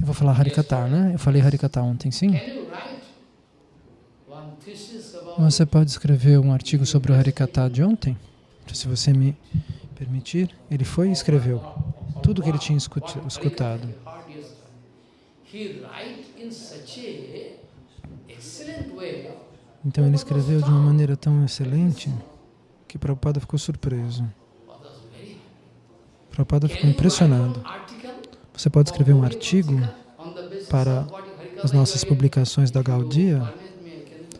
eu vou falar Harikata, né? Eu falei Harikata ontem, sim? Você pode escrever um artigo sobre o Harikata de ontem? Se você me permitir. Ele foi e escreveu tudo que ele tinha escutado. Então ele escreveu de uma maneira tão excelente que Prabhupada ficou surpreso. Prabhupada ficou impressionado. Você pode escrever um artigo para as nossas publicações da Gaudia?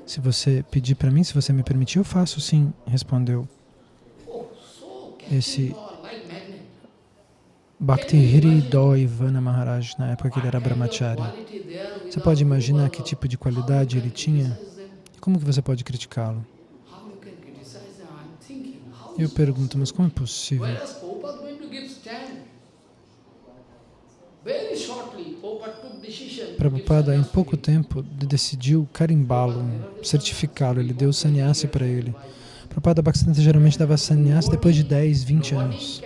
Se você pedir para mim, se você me permitir, eu faço sim, respondeu esse Bhakti Hridayvana Maharaj, na época que ele era brahmachari. Você pode imaginar que tipo de qualidade ele tinha? Como que você pode criticá-lo? Eu pergunto, mas como é possível? Prabhupada, em pouco tempo, decidiu carimbá-lo, certificá-lo, ele deu sannyasi para ele. Prabhupada Bhaktisiddhanta geralmente dava sannyasa depois de 10, 20 anos.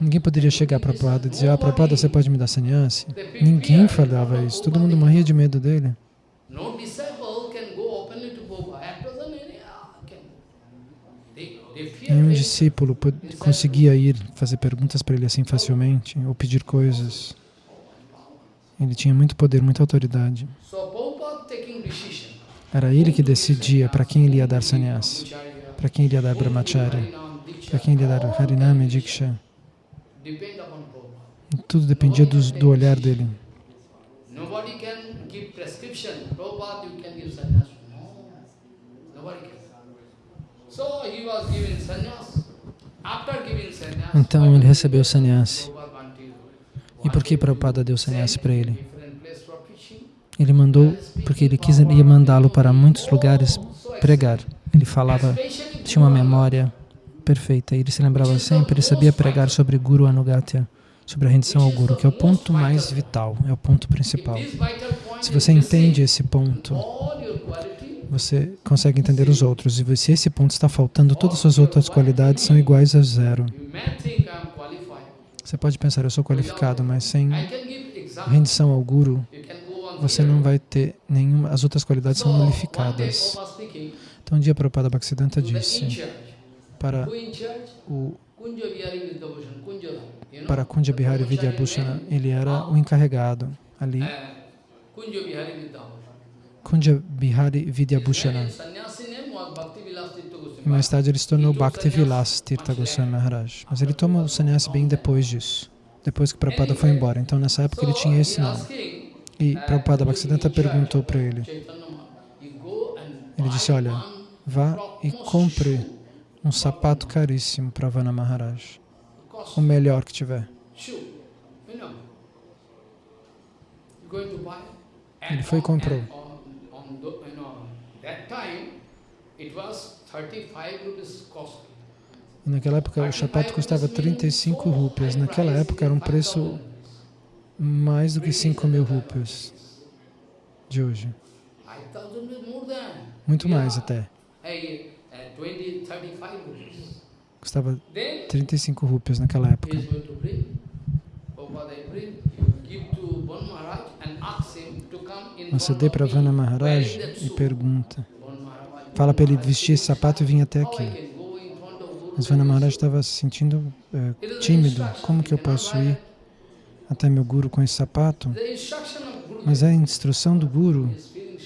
Ninguém poderia chegar para Prabhupada e dizer, ah, Prabhupada, você pode me dar sannyasa? Ninguém falava isso, todo mundo morria de medo dele. Nenhum discípulo conseguia ir fazer perguntas para ele assim facilmente, ou pedir coisas. Ele tinha muito poder, muita autoridade. Era ele que decidia para quem ele ia dar sannyas, para quem ele ia dar brahmacharya, para quem ele ia dar harinami, diksha. Tudo dependia do, do olhar dele. Então ele recebeu sannyasi. E por que Prabhupada deu sannyasi para ele? Ele mandou, porque ele quis ia mandá-lo para muitos lugares pregar. Ele falava, tinha uma memória perfeita, ele se lembrava sempre, ele sabia pregar sobre Guru Anugatya, sobre a rendição ao Guru, que é o ponto mais vital, é o ponto principal. Se você entende esse ponto, você consegue entender os outros. E se esse ponto está faltando, todas as suas outras qualidades são iguais a zero. Você pode pensar, eu sou qualificado, mas sem rendição ao Guru, você não vai ter nenhuma, as outras qualidades são nulificadas. Então um dia Prabhupada Bhaktisiddhanta disse para o para Kunja Bihari Vidyabhushana, ele era o encarregado ali. Kunja Bihari Vidyabhushana. E mais tarde ele se tornou Bhakti Vilas Tirtha Goswami Maharaj. Mas ele toma o sannyasi bem depois disso, depois que Prabhupada foi embora. Então nessa época ele tinha esse nome. E Prabhupada Bhaktisiddhanta perguntou para ele. Ele disse, olha, vá e compre um sapato caríssimo para Vana Maharaj. o melhor que tiver. Ele foi e comprou. Naquela época o sapato custava 35 rupias. Naquela época era um preço mais do que 5 mil rupias de hoje. Muito mais até. Custava 35 rupias naquela época. Vana Maharaj e pergunta. Fala para ele vestir esse sapato e vir até aqui. Mas Vana Maharaj estava se sentindo é, tímido. Como que eu posso ir até meu guru com esse sapato? Mas a instrução do guru, ele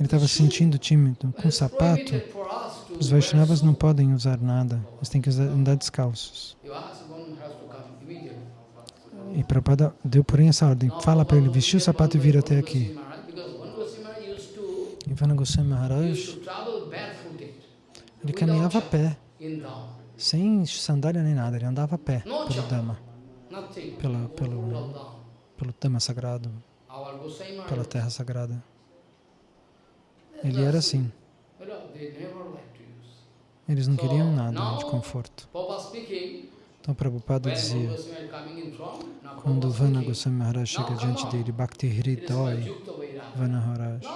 estava se sentindo tímido. Com sapato, os Vaishnavas não podem usar nada. Eles têm que andar descalços. E Prabhupada deu, porém, essa ordem. Fala para ele vestir o sapato e vir até aqui. Ivana Goswami Maharaj, ele caminhava a pé, sem sandália nem nada, ele andava a pé pelo Dhamma, pela, pelo, pelo Dhamma sagrado, pela terra sagrada. Ele era assim. Eles não queriam nada de conforto. Então Prabhupada dizia, quando Vana Goswami Maharaj chega diante dele, Bhakti Hridoi Vana Maharaj,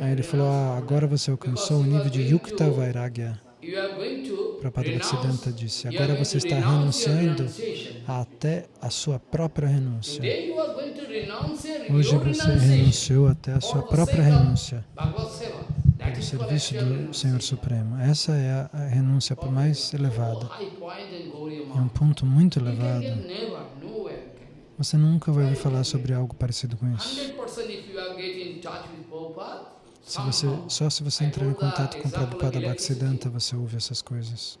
aí ele falou, ah, agora você alcançou o nível de Yukta Vairagya. Prabhupada Bhaktisiddhanta disse, agora você está renunciando até a sua própria renúncia. Hoje você renunciou até a sua própria renúncia do serviço do Senhor Supremo. Essa é a renúncia mais elevada. É um ponto muito elevado. Você nunca vai ouvir falar sobre algo parecido com isso. Se você, só se você entrar em contato com Prabhupada Bhaktisiddhanta, você ouve essas coisas.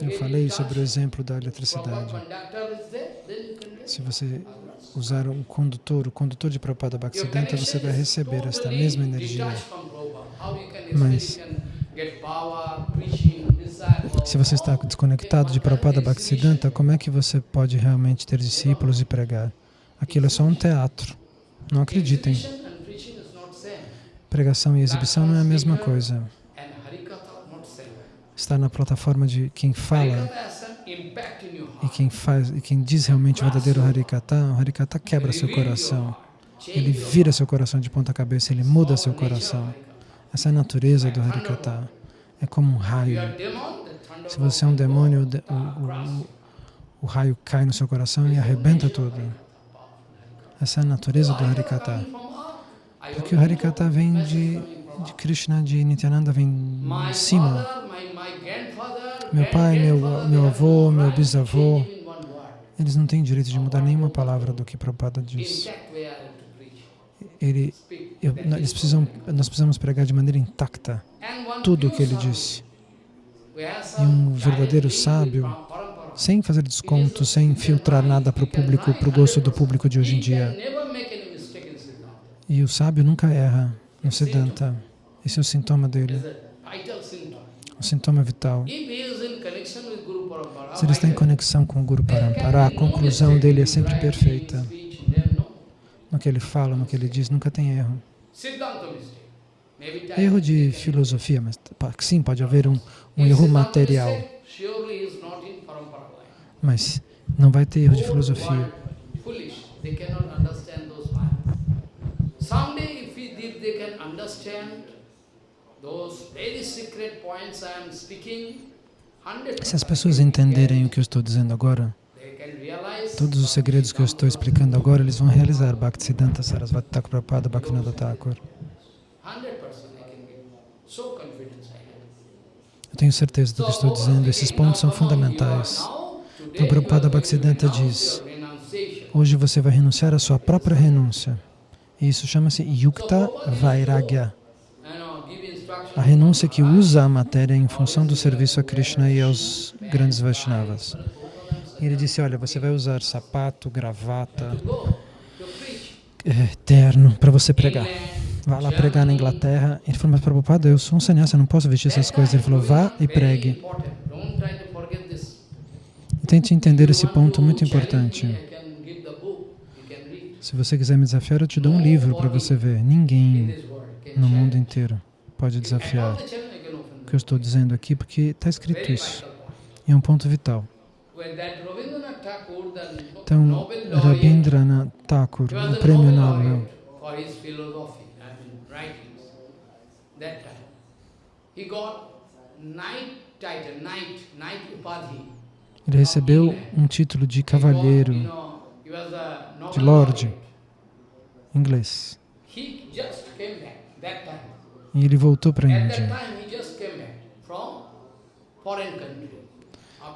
Eu falei sobre o exemplo da eletricidade. Se você usar um condutor, o condutor de Prabhupada Bhaktisiddhanta, você vai receber esta mesma energia. Mas, se você está desconectado de Prabhupada Bhaktisiddhanta, como é que você pode realmente ter discípulos e pregar? Aquilo é só um teatro. Não acreditem. Pregação e exibição não é a mesma coisa estar na plataforma de quem fala e quem faz e quem diz realmente o verdadeiro Harikata, o Harikata quebra seu coração. Ele vira seu coração de ponta cabeça, ele muda seu coração. Essa é a natureza do Harikata. É como um raio. Se você é um demônio, o, o, o, o raio cai no seu coração e arrebenta tudo. Essa é a natureza do Harikata. Porque o Harikata vem de, de Krishna, de Nityananda, vem de cima. Meu pai, meu, meu avô, meu bisavô, eles não têm direito de mudar nenhuma palavra do que Prabhupada diz. Ele, eu, eles precisam, nós precisamos pregar de maneira intacta tudo o que ele disse. E um verdadeiro sábio, sem fazer desconto, sem filtrar nada para o público, para o gosto do público de hoje em dia. E o sábio nunca erra no Siddhanta. Esse é o sintoma dele sintoma vital. Se ele está em conexão com o Guru Parampara, a conclusão dele é sempre perfeita. No que ele fala, no que ele diz, nunca tem erro. Erro de filosofia, mas sim, pode haver um, um erro material. Mas não vai ter erro de filosofia. Someday, if they can understand se as pessoas entenderem o que eu estou dizendo agora, todos os segredos que eu estou explicando agora, eles vão realizar Bhaktisiddhanta Sarasvati Thakur Prabhupada Bhaktivinoda Thakur. Eu tenho certeza do que estou dizendo, esses pontos são fundamentais. Então, Prabhupada Bhaktisiddhanta diz, hoje você vai renunciar à sua própria renúncia. E isso chama-se Yukta Vairagya a renúncia que usa a matéria em função do serviço a Krishna e aos grandes Vaishnavas. Ele disse, olha, você vai usar sapato, gravata, é, terno para você pregar. vá lá pregar na Inglaterra. Ele falou, mas Prabhupada, eu sou um sannyasa, não posso vestir essas coisas. Ele falou, vá e pregue. Tente entender esse ponto muito importante. Se você quiser me desafiar, eu te dou um livro para você ver. Ninguém no mundo inteiro pode desafiar o que eu estou dizendo aqui, porque está escrito isso. E é um ponto vital. Então, Rabindranath Thakur, o prêmio Nobel, ele recebeu um título de cavalheiro, de lord, inglês. E ele voltou para a Índia,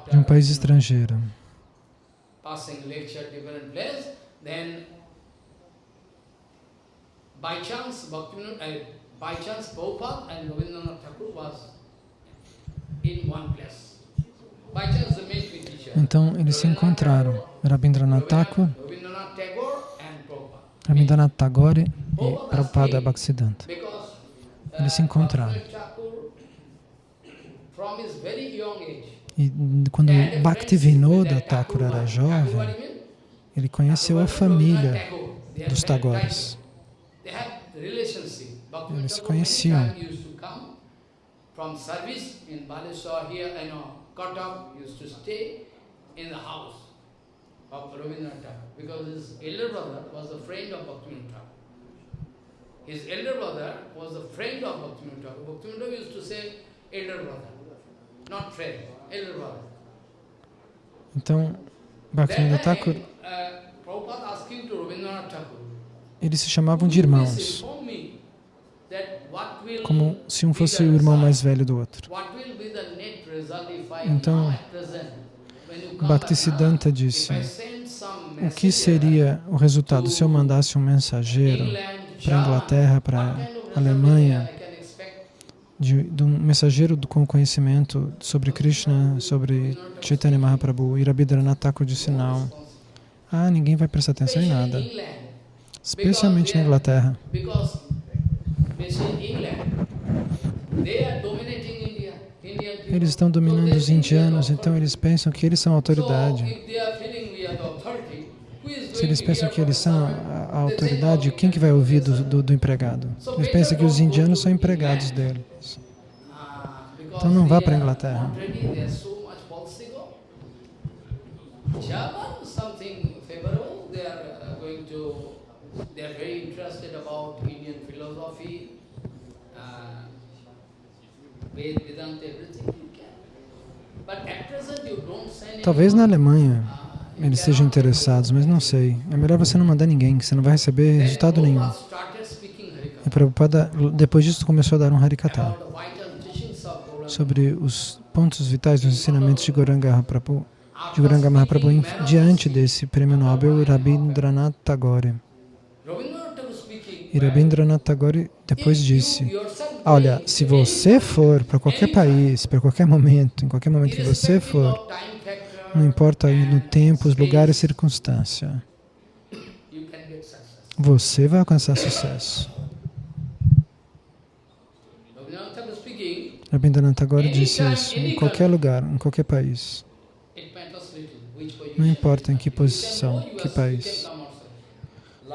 de um país estrangeiro. by chance, Bhaktivinoda, uh, by chance Prabhupada and Rabindranath Thakur was in one place. Então, eles se encontraram, Rabindranath Thakur, Rabindranath Tagore e Prabhupada Bhaktisiddhanta. Eles se encontraram. E quando Bhaktivinoda Thakur era jovem, ele conheceu a família dos Tagores. Eles se conheciam. Of Rabindranath Tagore because his elder brother was a friend of Bhaktivinoda Thakur. His elder brother was a friend of Bhaktivinoda Thakur. Bhaktivinoda used to say elder brother, not friend, elder brother. Então, Bhaktivinoda Thakur, eles se chamavam de irmãos, como se um fosse o irmão mais velho do outro. Então, Bhaktisiddhanta disse, o que seria o resultado se eu mandasse um mensageiro para a Inglaterra, para a Alemanha, de, de, um mensageiro com conhecimento sobre Krishna, sobre Chaitanya Mahaprabhu, Rabindranath Thakur disse não. Ah, ninguém vai prestar atenção em nada. Especialmente na Inglaterra. Eles estão dominando os indianos, então eles pensam que eles são autoridade. Se eles pensam que eles são a, autoridade, quem que vai ouvir do, do, do empregado? Eles pensam que os indianos são empregados deles. Então não vá para a Inglaterra. Talvez na Alemanha eles estejam interessados, mas não sei. É melhor você não mandar ninguém, você não vai receber resultado nenhum. E Prabhupada, depois disso, começou a dar um Harikata sobre os pontos vitais dos ensinamentos de Goranga Mahaprabhu, de Goranga Mahaprabhu diante desse prêmio Nobel Rabindranath Tagore. E Rabindranath Tagore depois disse, olha, se você for para qualquer país, para qualquer momento, em qualquer momento que você for, não importa no tempo, os lugares e circunstância, você vai alcançar sucesso. Rabindranath Tagore disse isso, em qualquer lugar, em qualquer país. Não importa em que posição, que país.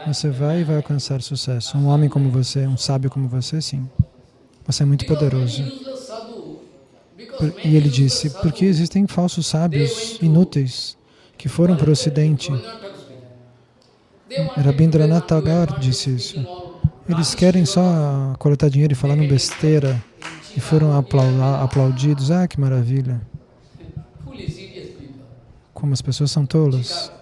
Você vai e vai alcançar sucesso. Um homem como você, um sábio como você, sim. Você é muito poderoso. E ele disse, porque existem falsos sábios inúteis que foram para o Ocidente. Rabindranath Tagore disse isso. Eles querem só coletar dinheiro e falar no besteira e foram aplaudidos. Ah, que maravilha. Como as pessoas são tolas.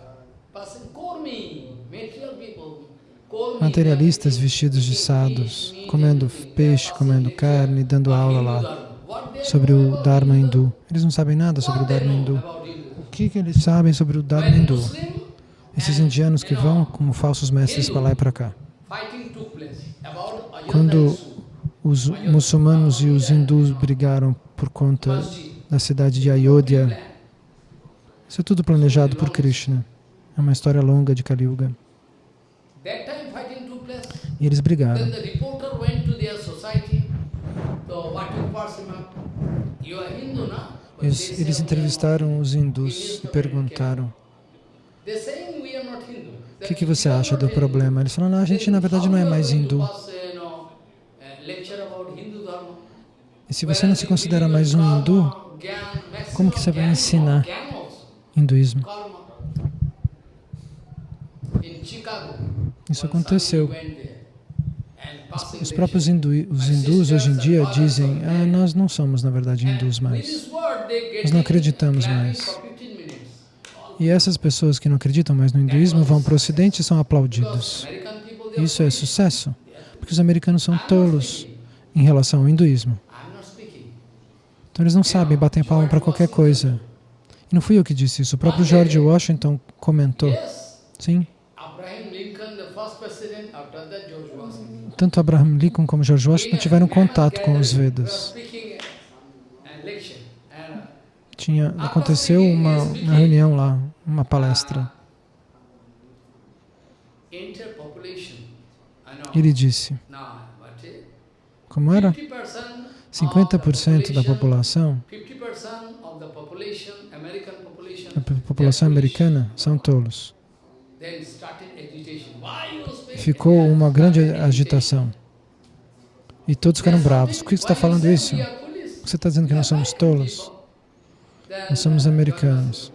materialistas vestidos de sados, comendo peixe, comendo carne, dando aula lá sobre o Dharma hindu. Eles não sabem nada sobre o Dharma hindu. O que, que eles sabem sobre o Dharma hindu? Esses indianos que vão como falsos mestres para lá e para cá. Quando os muçulmanos e os hindus brigaram por conta da cidade de Ayodhya, isso é tudo planejado por Krishna. É uma história longa de Kali Yuga. E eles brigaram. Eles, entrevistaram os hindus e perguntaram o que, que você acha do problema? Eles falaram, a gente na verdade não é mais hindu. E se você não se considera mais um hindu, como que você vai ensinar hinduísmo? Isso aconteceu. Os próprios hindu, os hindus hoje em dia dizem, ah, nós não somos na verdade hindus mais. Nós não acreditamos mais. E essas pessoas que não acreditam mais no hinduísmo vão para o ocidente e são aplaudidos. Isso é sucesso, porque os americanos são tolos em relação ao hinduísmo. Então eles não sabem, batem palma para qualquer coisa. E não fui eu que disse isso, o próprio George Washington comentou. Sim. Tanto Abraham Lincoln como George Washington tiveram contato com os Vedas. Tinha, aconteceu uma, uma reunião lá, uma palestra. Ele disse, como era? 50% da população, a população americana são tolos. Ficou uma grande agitação. E todos ficaram bravos. Por que você está falando isso? Você está dizendo que nós somos tolos? Nós somos americanos.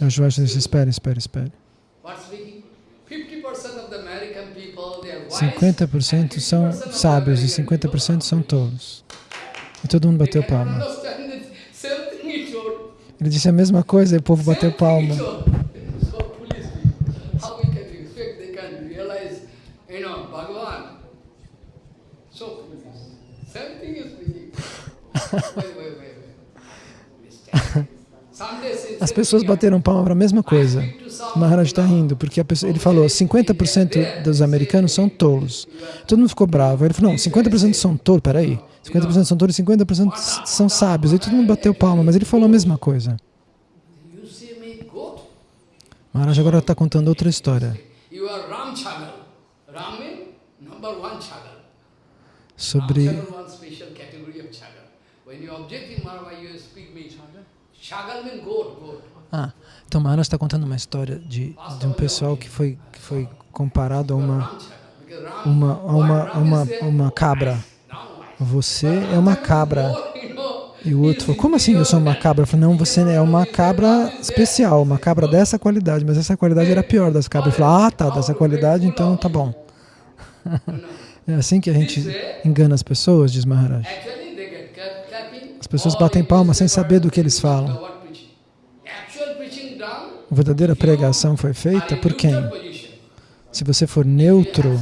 O Joás disse, espere, espere, espere. 50% são sábios e 50% são tolos. E todo mundo bateu palma. Ele disse a mesma coisa e o povo bateu palma. As pessoas bateram palma para a mesma coisa. Maharaj está rindo, porque pessoa, ele falou 50% dos americanos são tolos. Todo mundo ficou bravo. Ele falou, não, 50% são tolos, peraí. 50% são tolos e 50% são sábios. Aí todo mundo bateu palma, mas ele falou a mesma coisa. Maharaj agora está contando outra história. Sobre ah, então Maharaj está contando uma história de, de um pessoal que foi, que foi comparado a uma, uma, a uma, a uma, uma cabra. Você é uma cabra. E o outro falou, como assim eu sou uma cabra? Eu falei, não, você é uma cabra especial, uma cabra dessa qualidade, mas essa qualidade era pior das cabras. Ele falou, ah, tá, dessa qualidade, então tá bom. É assim que a gente engana as pessoas, diz Maharaj. As pessoas batem palmas sem saber do que eles falam. A verdadeira pregação foi feita por quem? Se você for neutro,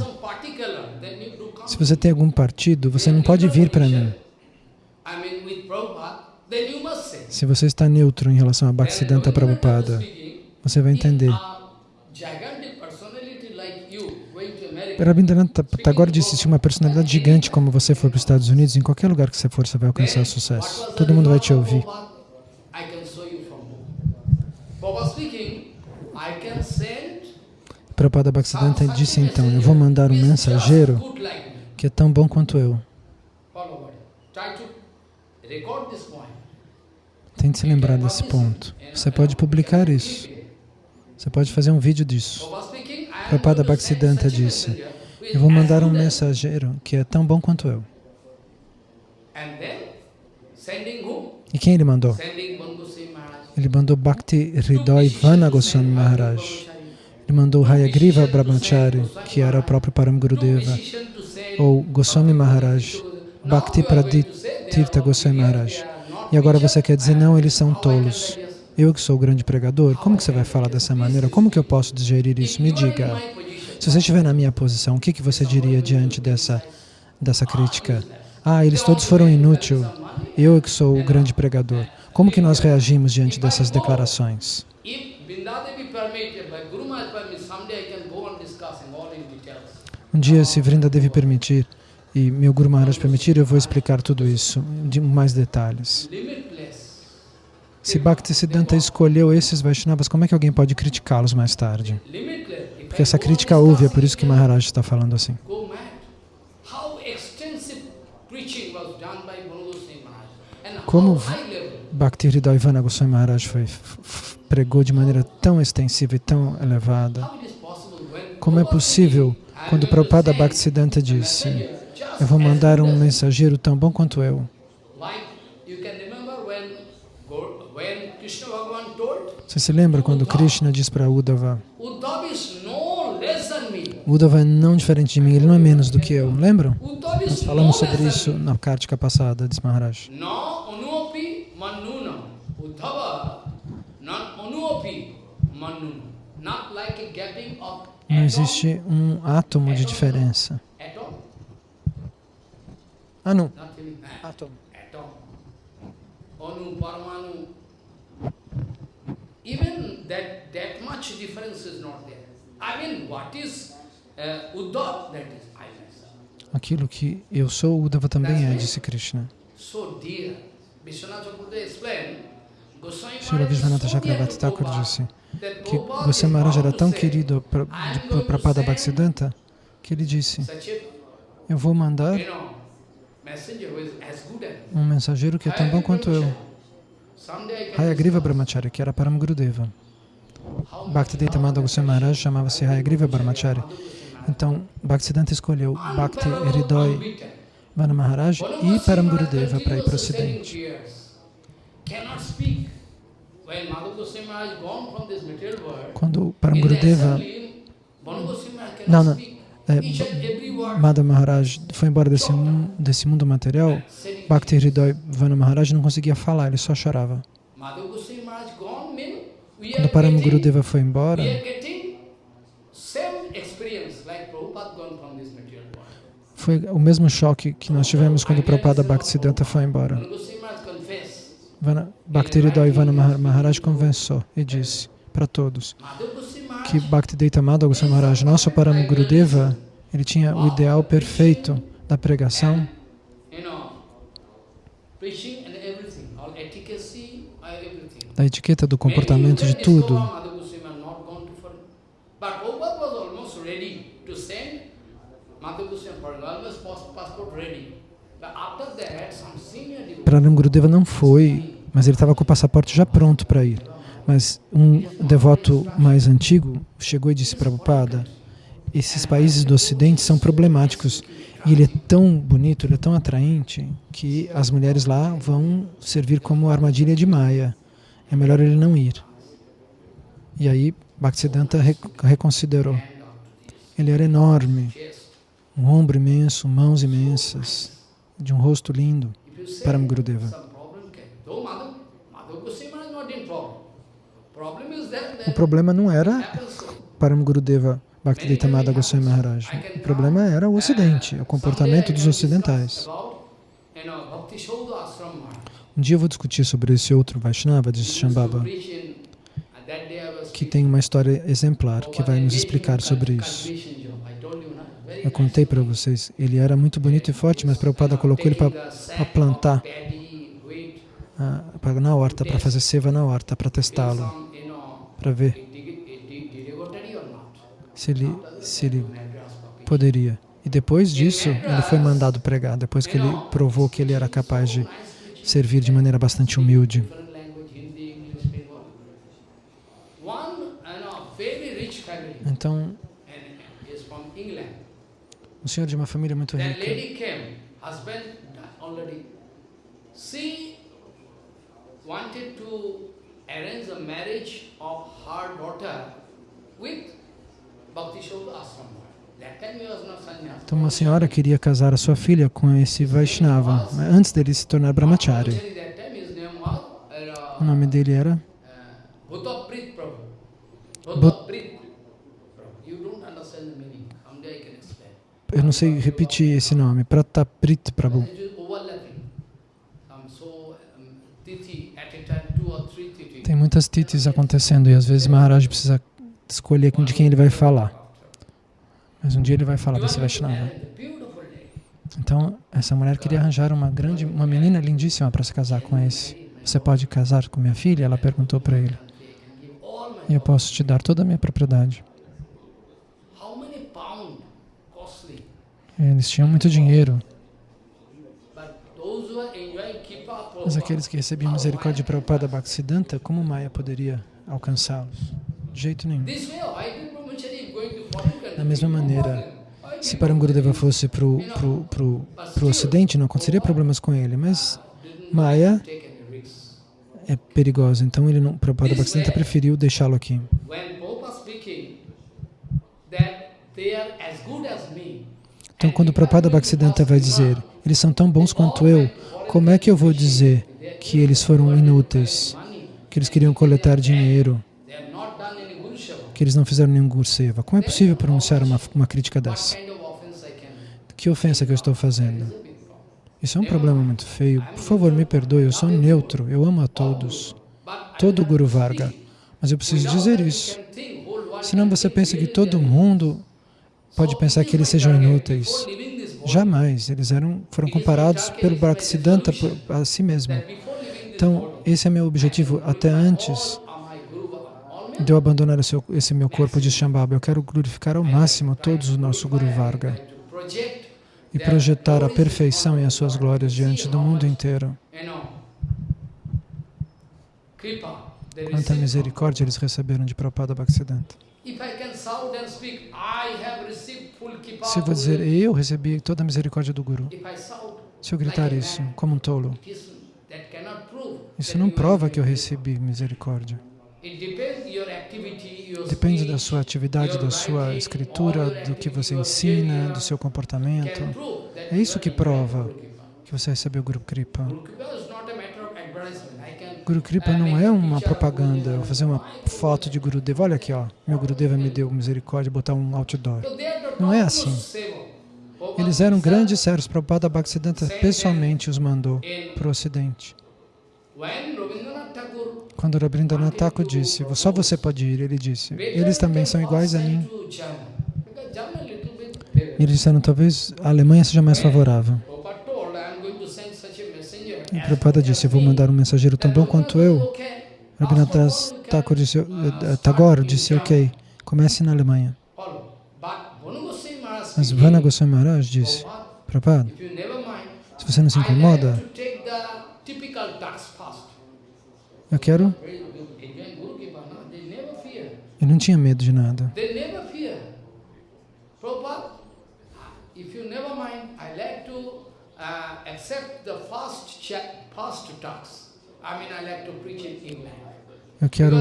se você tem algum partido, você não pode vir para mim. Se você está neutro em relação a Bhaktisiddhanta Prabhupada, você vai entender. Rabindranath Tagore disse, se uma personalidade gigante como você for para os Estados Unidos, em qualquer lugar que você for, você vai alcançar sucesso. Todo mundo vai te ouvir. Prabhupada Bhaktisiddhanta disse então, eu vou mandar um mensageiro que é tão bom quanto eu. Tente se lembrar desse ponto. Você pode publicar isso. Você pode fazer um vídeo disso. Prabhupada Bhaktisiddhanta disse, eu vou mandar um mensageiro que é tão bom quanto eu. E quem ele mandou? Ele mandou Bhakti Hridoy Vana Goswami Maharaj. Ele mandou Hayagriva Brahmachari, que era o próprio Param Gurudeva, ou Goswami Maharaj, Bhakti Pradit Tirtha Goswami Maharaj. E agora você quer dizer, não, eles são tolos. Eu que sou o grande pregador, como que você vai falar dessa maneira? Como que eu posso digerir isso? Me diga. Se você estiver na minha posição, o que, que você diria diante dessa, dessa crítica? Ah, eles todos foram inúteis. Eu que sou o grande pregador. Como que nós reagimos diante dessas declarações? Um dia, se Vrinda deve permitir, e meu Guru Maharaj permitir, eu vou explicar tudo isso de mais detalhes. Se Bhaktisiddhanta escolheu esses Vaishnavas, como é que alguém pode criticá-los mais tarde? Porque essa crítica houve, é por isso que Maharaj está falando assim. como Bhakti Hridayvana Goswami Maharaj foi, pregou de maneira tão extensiva e tão elevada. Como é possível quando Prabhupada Bhaktisiddhanta disse eu vou mandar um mensageiro tão bom quanto eu. Você se lembra quando Krishna diz para Uddhava Uddhava é não diferente de mim, ele não é menos do que eu. Lembram? Nós falamos sobre isso na Kartika passada, diz Maharaj. Não existe um átomo de diferença. Anu. Átomo. Even that, that much difference is not there. I mean, what is uh, Uddhava, that is I Aquilo que eu sou, Uddhava também é, disse Krishna. So dear. Srila Vishwanatha Chakravarti Thakur disse que Goswami Maharaj era tão querido para Prabhupada Bhaktisiddhanta que ele disse, eu vou mandar um mensageiro que é tão bom quanto eu. Hayagriva Brahmacharya, que era Param Gurudeva. Bhaktivedanta Madhava Goswami Maharaj chamava-se Hayagriva Brahmacharya. Então, Bhaktisiddhanta escolheu Bhakti Hridoi Vana Maharaj e Param Gurudeva para ir para o ocidente. Quando Param Gurudeva... Não, não. É, Madhava Maharaj foi embora desse, desse mundo material, Bhakti Hridoi Vana Maharaj não conseguia falar, ele só chorava. Quando Param Gurudeva foi embora, foi o mesmo choque que nós tivemos quando Prabhupada Bhaktisiddhanta foi embora. Bhaktivedanta Vana Maharaj conversou e disse para todos que Bhaktivedanta Goswami Maharaj, nosso Param Gurudeva, ele tinha o ideal perfeito da pregação da etiqueta do comportamento de tudo. Praram Gurudeva não foi, mas ele estava com o passaporte já pronto para ir. Mas um devoto mais antigo chegou e disse para Prabhupada, esses países do ocidente são problemáticos e ele é tão bonito, ele é tão atraente que as mulheres lá vão servir como armadilha de Maya. É melhor ele não ir. E aí Bhaktisiddhanta reconsiderou. Ele era enorme, um ombro imenso, mãos imensas, de um rosto lindo, Param Gurudeva. O problema não era Param Gurudeva Bhaktivedanta Goswami Maharaj. O problema era o Ocidente, o comportamento dos ocidentais. Um dia eu vou discutir sobre esse outro Vaishnava, disse Shambhava, que tem uma história exemplar, que vai nos explicar sobre isso. Eu contei para vocês, ele era muito bonito e forte, mas Prabhupada colocou ele para plantar ah, na horta, para fazer seva na horta, para testá-lo, para ver se ele, se ele poderia. E depois disso, ele foi mandado pregar, depois que ele provou que ele era capaz de servir de maneira bastante humilde. Então, um senhor de uma família muito rica. wanted to arrange the marriage of her daughter with Bhakti Ashram. Então uma senhora queria casar a sua filha com esse Vaishnava, antes dele se tornar Brahmachari. O nome dele era? Eu não sei repetir esse nome, Prataprit Prabhu. Tem muitas titis acontecendo e às vezes Maharaj precisa escolher de quem ele vai falar. Mas um dia ele vai falar desse Vaishnava. Então, essa mulher queria arranjar uma grande, uma menina lindíssima para se casar com esse. Você pode casar com minha filha? Ela perguntou para ele. E eu posso te dar toda a minha propriedade. Eles tinham muito dinheiro. Aqueles que recebiam misericórdia de Prabhupada Bhaktisiddhanta, como Maya poderia alcançá-los? De jeito nenhum. Da mesma maneira, se Parangurudeva fosse para o pro, pro, pro ocidente, não aconteceria problemas com ele, mas Maya é perigosa, então ele não, Prabhupada Bhaktisiddhanta preferiu deixá-lo aqui. Então, quando o Prabhupada Bhaktisiddhanta vai dizer, eles são tão bons quanto eu, como é que eu vou dizer que eles foram inúteis, que eles queriam coletar dinheiro, que eles não fizeram nenhum Gurseva? Como é possível pronunciar uma, uma crítica dessa? Que ofensa que eu estou fazendo? Isso é um problema muito feio. Por favor, me perdoe, eu sou neutro, eu amo a todos. Todo Guru Varga. Mas eu preciso dizer isso. Senão você pensa que todo mundo pode pensar que eles sejam inúteis. Jamais. Eles eram, foram comparados pelo Bhaktisiddhanta a si mesmo. Então, esse é meu objetivo até antes de eu abandonar esse, esse meu corpo de Shambhava. Eu quero glorificar ao máximo todos o nosso Guru Varga e projetar a perfeição e as suas glórias diante do mundo inteiro. Quanta misericórdia eles receberam de Prabhupada Bhaktisiddhanta. Se eu vou dizer, eu recebi toda a misericórdia do Guru, se eu gritar isso como um tolo, isso não prova que eu recebi misericórdia. Depende da sua atividade, da sua escritura, do que você ensina, do seu comportamento. É isso que prova que você recebeu Guru Kripa. Guru Kripa não é uma propaganda, vou fazer uma foto de Gurudeva, olha aqui, ó, meu Gurudeva me deu misericórdia, botar um outdoor. Não é assim. Eles eram grandes servos, Prabhupada Bhaktisiddhanta pessoalmente os mandou para o Ocidente. Quando Rabindranath Thakur disse, só você pode ir, ele disse, eles também são iguais a mim. Eles disseram, talvez a Alemanha seja mais favorável. E Prabhupada disse, eu vou mandar um mensageiro tão bom quanto eu. Rabindranath Thakur disse, disse, ok, comece na Alemanha. Mas Vana Goswami Maharaj disse, Prabhupada, se você não se incomoda, eu quero... Eu não tinha medo de nada. Eu quero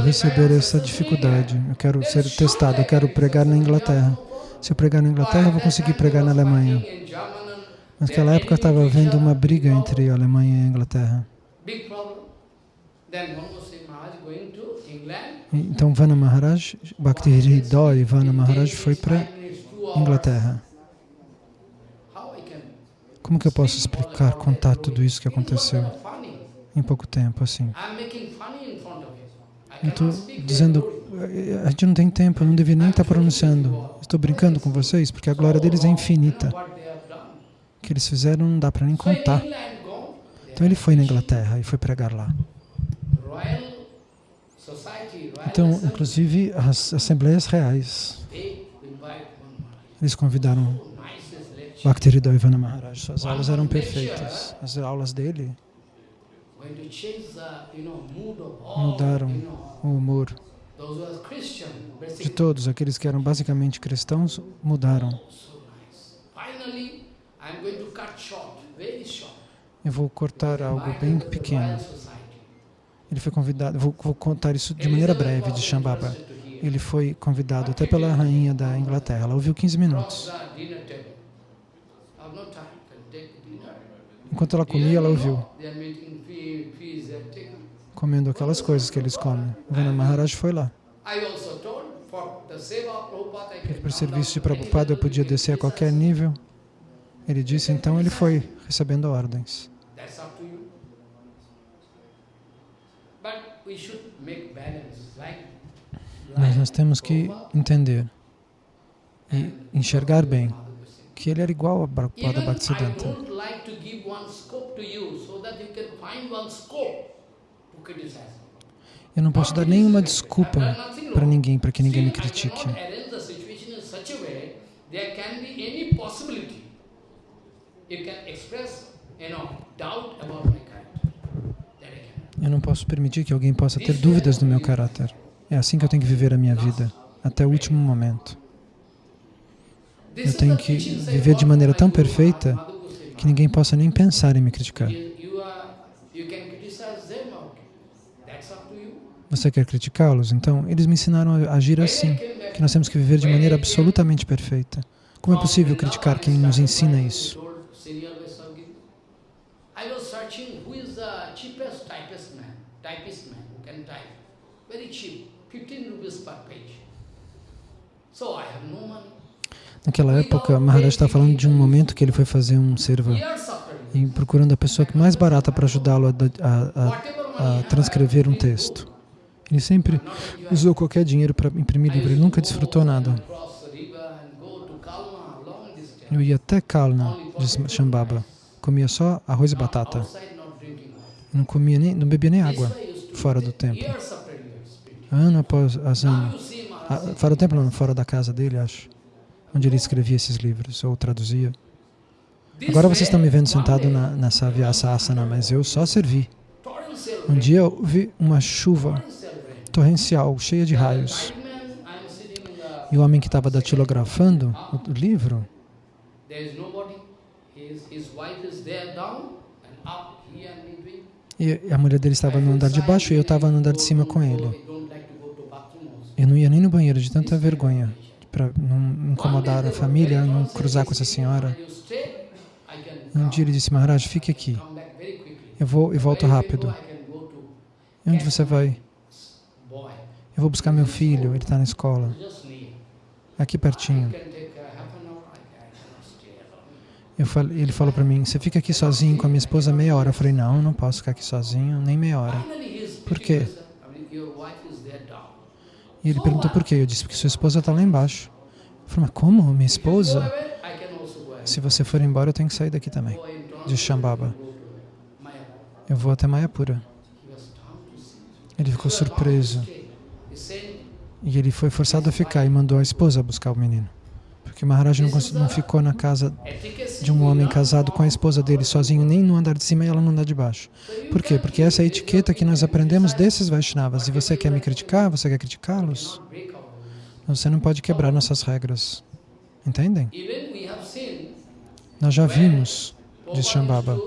receber essa dificuldade, eu quero ser testado, eu quero pregar na Inglaterra. Se eu pregar na Inglaterra, eu vou conseguir pregar na Alemanha. Naquela época estava havendo uma briga entre a Alemanha e a Inglaterra. Então Vana Maharaj, Bhakti e Vana Maharaj foi para Inglaterra. Como que eu posso explicar, contar tudo isso que aconteceu em pouco tempo, assim? Eu estou dizendo, a gente não tem tempo, eu não deveria nem estar pronunciando. Estou brincando com vocês, porque a glória deles é infinita. O que eles fizeram não dá para nem contar. Então ele foi na Inglaterra e foi pregar lá. Então, inclusive, as assembleias reais, eles convidaram Bhaktivedanta Maharaj. Suas aulas eram perfeitas. As aulas dele mudaram o humor de todos. Aqueles que eram basicamente cristãos mudaram. Eu vou cortar algo bem pequeno. Ele foi convidado, vou, vou contar isso de maneira breve, de Shambhava. Ele foi convidado até pela rainha da Inglaterra. Ela ouviu 15 minutos. Enquanto ela comia, ela ouviu. Comendo aquelas coisas que eles comem. Vana Maharaj foi lá. Porque para o serviço de Prabhupada eu podia descer a qualquer nível. Ele disse, então ele foi recebendo ordens. Mas nós temos que entender e enxergar bem que ele era igual a Prabhupada Bhaktisiddhanta. Eu não posso dar nenhuma desculpa para ninguém, para que ninguém me critique. Eu não posso permitir que alguém possa ter dúvidas do meu caráter. É assim que eu tenho que viver a minha vida, até o último momento. Eu tenho que viver de maneira tão perfeita que ninguém possa nem pensar em me criticar. Você quer criticá-los? Então, eles me ensinaram a agir assim, que nós temos que viver de maneira absolutamente perfeita. Como é possível criticar quem nos ensina isso? Naquela época, Maharaj está falando de um momento que ele foi fazer um serva e procurando a pessoa mais barata para ajudá-lo a, a, a, transcrever um texto. Ele sempre usou qualquer dinheiro para imprimir livro, ele nunca desfrutou nada. Eu ia até Kalna, de Shambhava, comia só arroz e batata. Não comia nem, não bebia nem água fora do templo. Ano após ano. Ah, fora do templo, não, fora da casa dele, acho. Onde ele escrevia esses livros, ou traduzia. Agora vocês estão me vendo sentado na, Vyasa Asana, mas eu só servi. Um dia eu vi uma chuva torrencial, cheia de raios. E o homem que estava datilografando o livro, e a mulher dele estava no andar de baixo e eu estava no andar de cima com ele. Eu não ia nem no banheiro de tanta vergonha, para não incomodar a família, não cruzar com essa senhora. Um dia ele disse, Maharaj, fique aqui. Eu vou e volto rápido. E onde você vai? Eu vou buscar meu filho, ele está na escola. Aqui pertinho. Falei, ele falou para mim, você fica aqui sozinho com a minha esposa meia hora. Eu falei, não, não posso ficar aqui sozinho, nem meia hora. Por quê? E ele perguntou por quê. Eu disse, porque sua esposa está lá embaixo. Eu falei, mas como? Minha esposa? Se você for embora, eu tenho que sair daqui também. De Shambhava. Eu vou até Mayapura. Ele ficou surpreso. E ele foi forçado a ficar e mandou a esposa buscar o menino. Porque Maharaj não, não ficou na casa de um homem casado com a esposa dele sozinho, nem no andar de cima e ela no andar de baixo. Por quê? Porque essa é a etiqueta que nós aprendemos desses Vaishnavas. E você quer me criticar? Você quer criticá-los? Você não pode quebrar nossas regras. Entendem? Nós já vimos, diz Shambhava,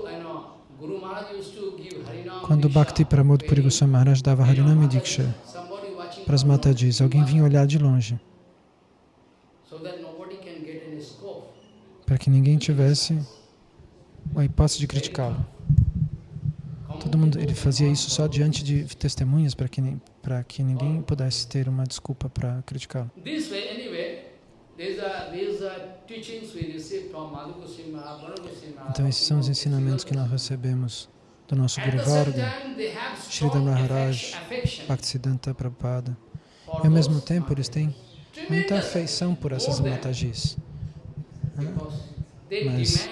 quando Bhakti Pramod Puri Goswami Maharaj dava Harinami Diksha para as Matadis, alguém vinha olhar de longe. Para que ninguém tivesse a hipótese de criticá-lo. Todo mundo, ele fazia isso só diante de testemunhas para que para que ninguém pudesse ter uma desculpa para criticá-lo. Então esses são os ensinamentos que nós recebemos do nosso Guru Varga, Sridhar Maharaj, Bhaktisiddhanta Prabhupada. E ao mesmo tempo eles têm muita afeição por essas Matajis. Mas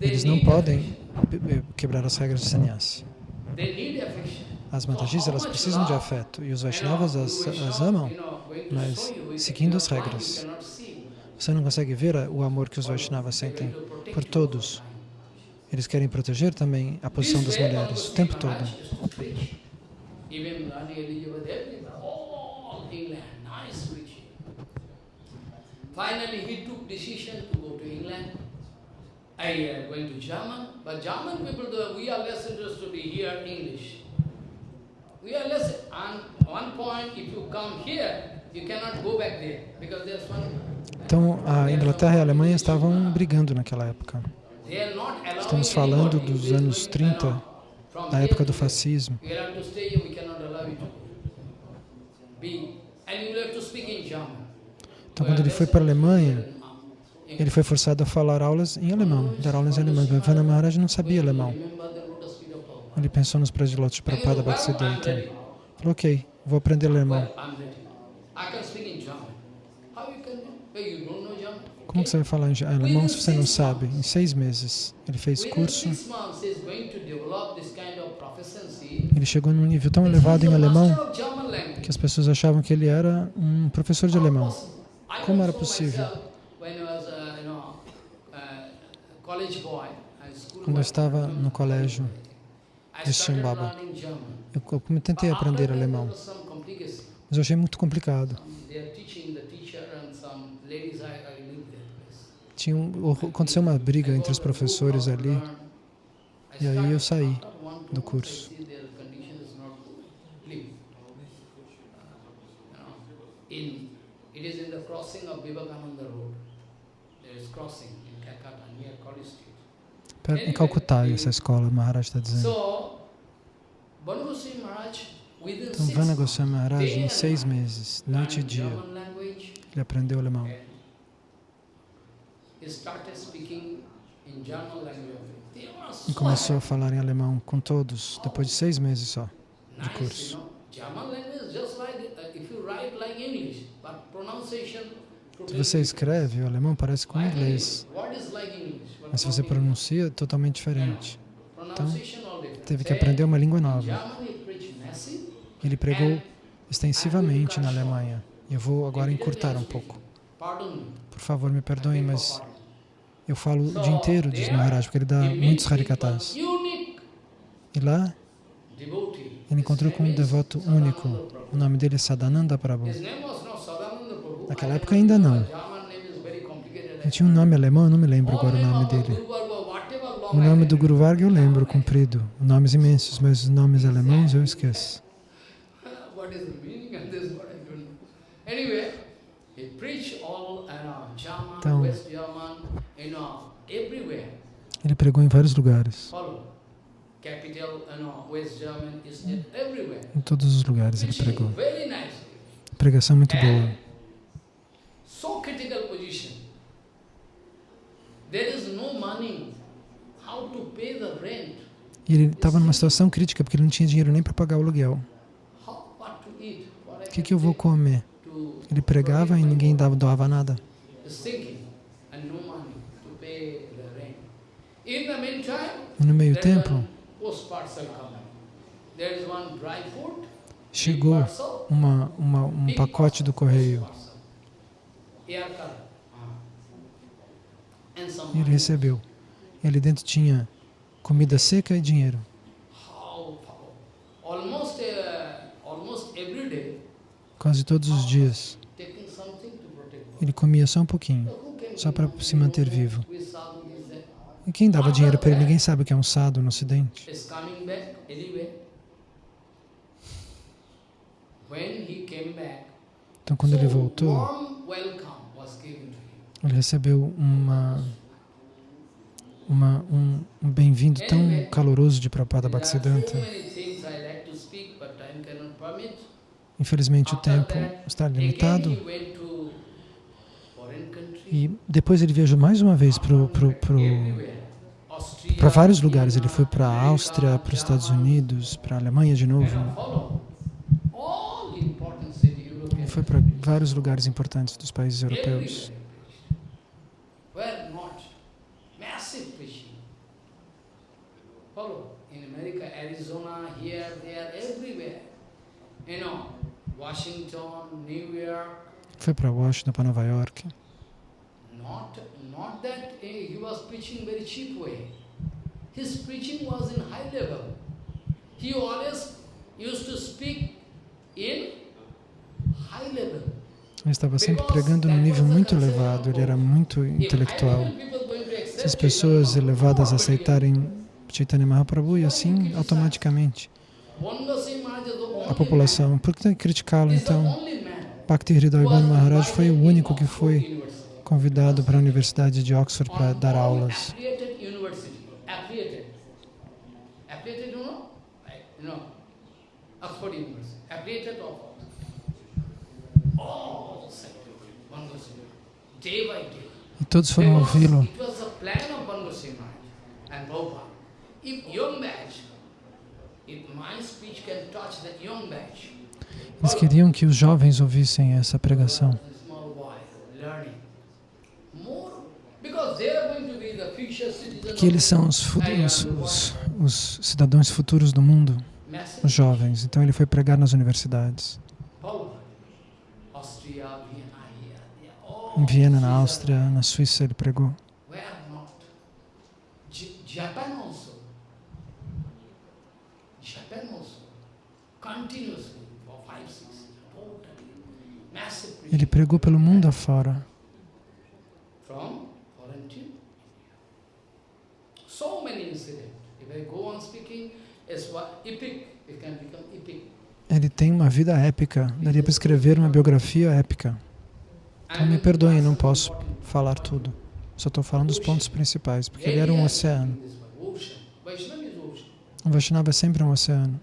eles não podem quebrar as regras de sannyasi. As Matajis, elas precisam de afeto e os Vaishnavas as, as amam, mas seguindo as regras. Você não consegue ver o amor que os Vaishnavas sentem por todos. Eles querem proteger também a posição das mulheres o tempo todo. Finally, he took decision to go to England. I uh, going to German, but German people, we are less interested to hear English. We are less, and one point, if you come here, you cannot go back there, because there's one... Então, a Inglaterra e a Alemanha estavam brigando naquela época. Estamos falando dos anos 30, da época do fascismo. Então, quando ele foi para a Alemanha, ele foi forçado a falar aulas em alemão, dar aulas em alemão. Vana Maharaj não sabia alemão. Ele pensou nos prediletos de Prabhupada Bhaktisiddhanta. Falou, ok, vou aprender alemão. Como que você vai falar em alemão se você não sabe? Em seis meses. Ele fez curso. Ele chegou num nível tão elevado em alemão que as pessoas achavam que ele era um professor de alemão. Como era possível? Quando eu estava no colégio, de Shimbaba. Eu, eu tentei aprender alemão, mas eu achei muito complicado. Tinha um, aconteceu uma briga entre os professores ali, e aí eu saí do curso. In, it is in the crossing of Vivekananda Road. There is crossing in Calcutta, near College Street. Em Calcutá, essa escola, Maharaj está dizendo. Então, Vana Goswami Maharaj, em seis meses, noite e dia, ele aprendeu alemão. E começou a falar em alemão com todos, depois de seis meses só de curso. Se você escreve, o alemão parece com o inglês, mas se você pronuncia, é totalmente diferente. Então, teve que aprender uma língua nova. Ele pregou extensivamente na Alemanha. Eu vou agora encurtar um pouco. Por favor, me perdoem, mas eu falo o dia inteiro, diz Maharaj, porque ele dá muitos harikatas. E lá, ele encontrou com um devoto único. O nome dele é Sadananda Prabhu. Naquela época ainda não. Ele tinha um nome alemão, eu não me lembro agora o nome dele. O nome do Guru Varga eu lembro, comprido. Nomes imensos, mas os nomes alemães eu esqueço. Então, ele pregou em vários lugares. Em todos os lugares ele pregou. Pregação muito boa. E ele estava numa situação crítica porque ele não tinha dinheiro nem para pagar o aluguel. O que, que eu vou comer? Ele pregava e ninguém dava, doava nada. E no meio tempo, chegou uma, uma, um pacote do correio. E ele recebeu. E ali dentro tinha comida seca e dinheiro. Quase todos os dias. Ele comia só um pouquinho, só para se manter vivo. E quem dava dinheiro para ele? Ninguém sabe o que é um sado no ocidente. Então, quando ele voltou, ele recebeu uma, uma, um, um bem-vindo tão caloroso de Prabhupada Bhaktisiddhanta. Infelizmente, o tempo está limitado. E depois ele viajou mais uma vez para vários lugares. Ele foi para a Áustria, para os Estados Unidos, para a Alemanha de novo. Ele foi para vários lugares importantes dos países europeus. Foi para Washington, para Nova York. Not, not that he was preaching very cheap way. His preaching was in high level. He always used to speak in high level. Ele estava sempre pregando num nível muito elevado, ele era muito intelectual. Se as pessoas elevadas aceitarem Chaitanya Mahaprabhu, e assim, automaticamente, a população, por que criticá-lo então? Bhakti Hridayabhan Maharaj foi o único que foi convidado para a Universidade de Oxford para dar aulas. E todos foram ouvi-lo. Eles queriam que os jovens ouvissem essa pregação. Que eles são os, os, os, os, cidadãos futuros do mundo, os jovens. Então ele foi pregar nas universidades. Em Viena, na Áustria, na Suíça ele pregou. Ele pregou pelo mundo afora. Ele tem uma vida épica. Daria para escrever uma biografia épica. Então me perdoem, não posso falar tudo. Só estou falando dos pontos principais, porque ele era um oceano. O Vaishnava é sempre um oceano.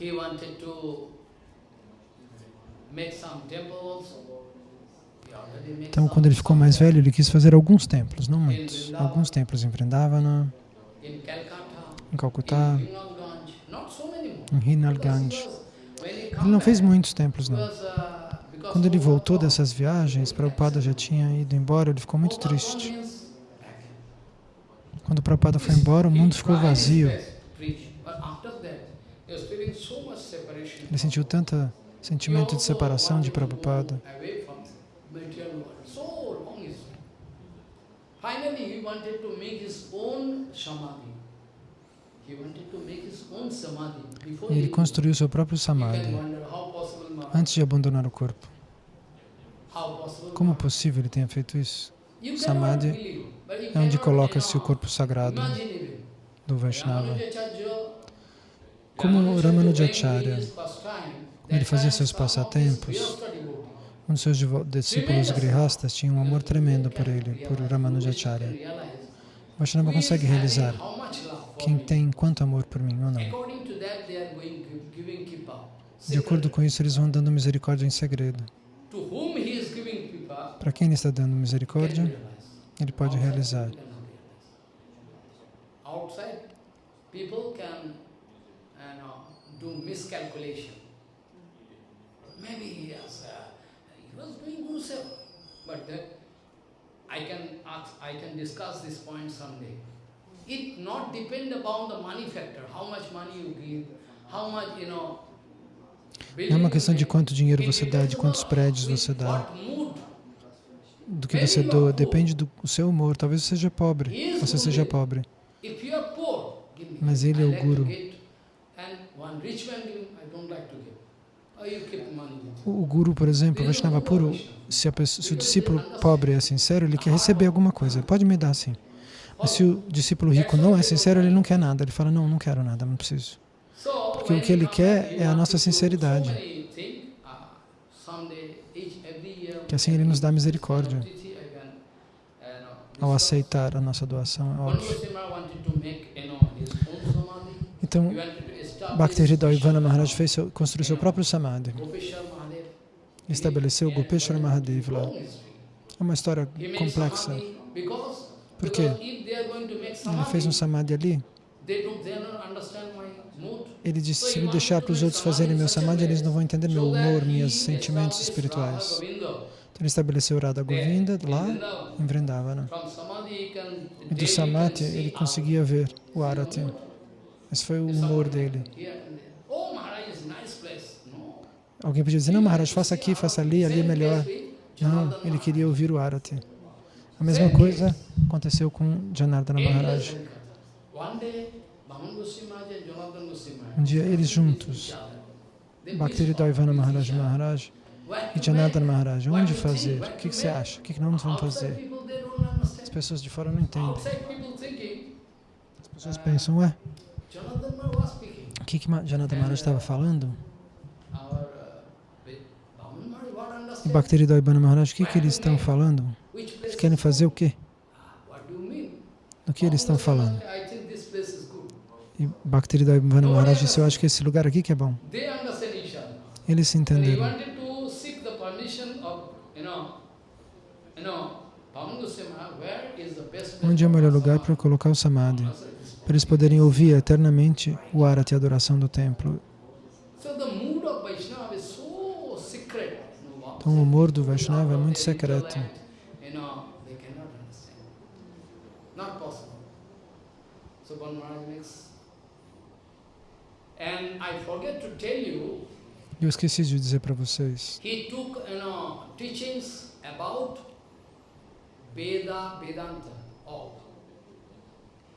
he wanted to make some temples. Então, quando ele ficou mais velho, ele quis fazer alguns templos, não muitos. Alguns templos em Vrindavana, em Calcutá, em Hinalganj. Ele não fez muitos templos, não. Quando ele voltou dessas viagens, Prabhupada já tinha ido embora, ele ficou muito triste. Quando Prabhupada foi embora, o mundo ficou vazio. Ele sentiu tanto sentimento de separação de Prabhupada. E ele construiu seu próprio samadhi antes de abandonar o corpo. Como é possível ele tenha feito isso? Samadhi é onde coloca-se o corpo sagrado do Vaishnava. Como Ramanujacharya, ele fazia seus passatempos, um dos seus discípulos grihastas tinha um amor tremendo por ele, por Ramanujacharya. Vaishnava consegue realizar quem tem quanto amor por mim ou não. De acordo com isso, eles vão dando misericórdia em segredo. Para quem ele está dando misericórdia, ele pode realizar. miscalculation. Maybe he, has, uh, he was doing Guru Seva, but that I can ask, I can discuss this point someday. It not depend upon the money factor, how much money you give, how much, you know, não é uma questão de quanto dinheiro você dá, de quantos prédios você dá, do que você doa, depende do seu humor. Talvez você seja pobre, você seja pobre. Mas ele é o Guru. O guru, por exemplo, Vaishnava puro, se, pessoa, se, o discípulo pobre é sincero, ele quer receber alguma coisa, pode me dar sim. Mas se o discípulo rico não é sincero, ele não quer nada. Ele fala, não, não quero nada, não preciso. Porque o que ele quer é a nossa sinceridade. Que assim ele nos dá misericórdia ao aceitar a nossa doação, é óbvio. Então, Bhakti Ivana Maharaj fez seu, construiu seu próprio samadhi. Estabeleceu Gopeshwar Mahadev lá. É uma história complexa. Por quê? Ele fez um samadhi ali. Ele disse, se me deixar para os outros fazerem meu samadhi, eles não vão entender meu humor, meus sentimentos espirituais. Então ele estabeleceu Radha Govinda lá em Vrindavana. E do samadhi ele conseguia ver o arati. Esse foi o humor dele. Alguém podia dizer, não Maharaj, faça aqui, faça ali, ali é melhor. Não, ele queria ouvir o Arati. A mesma coisa aconteceu com Janardana Maharaj. Um dia eles juntos, Bhaktivedanta Maharaj Maharaj e Janardana Maharaj, onde fazer? O que, que você acha? O que, que nós vamos fazer? As pessoas de fora não entendem. As pessoas pensam, ué, o que, que Janata Maharaj estava falando? E Bhaktivedanta Maharaj, o que, que eles estão falando? Eles querem fazer o quê? O que eles estão falando? E Bhaktivedanta Maharaj disse, eu acho que esse lugar aqui que é bom. Eles se entenderam. Onde é o melhor lugar para colocar o Samadhi? Para eles poderem ouvir eternamente o arati, a adoração do templo. Então o humor do Vaishnava é muito secreto. Eu esqueci de dizer para vocês. Veda, Vedanta.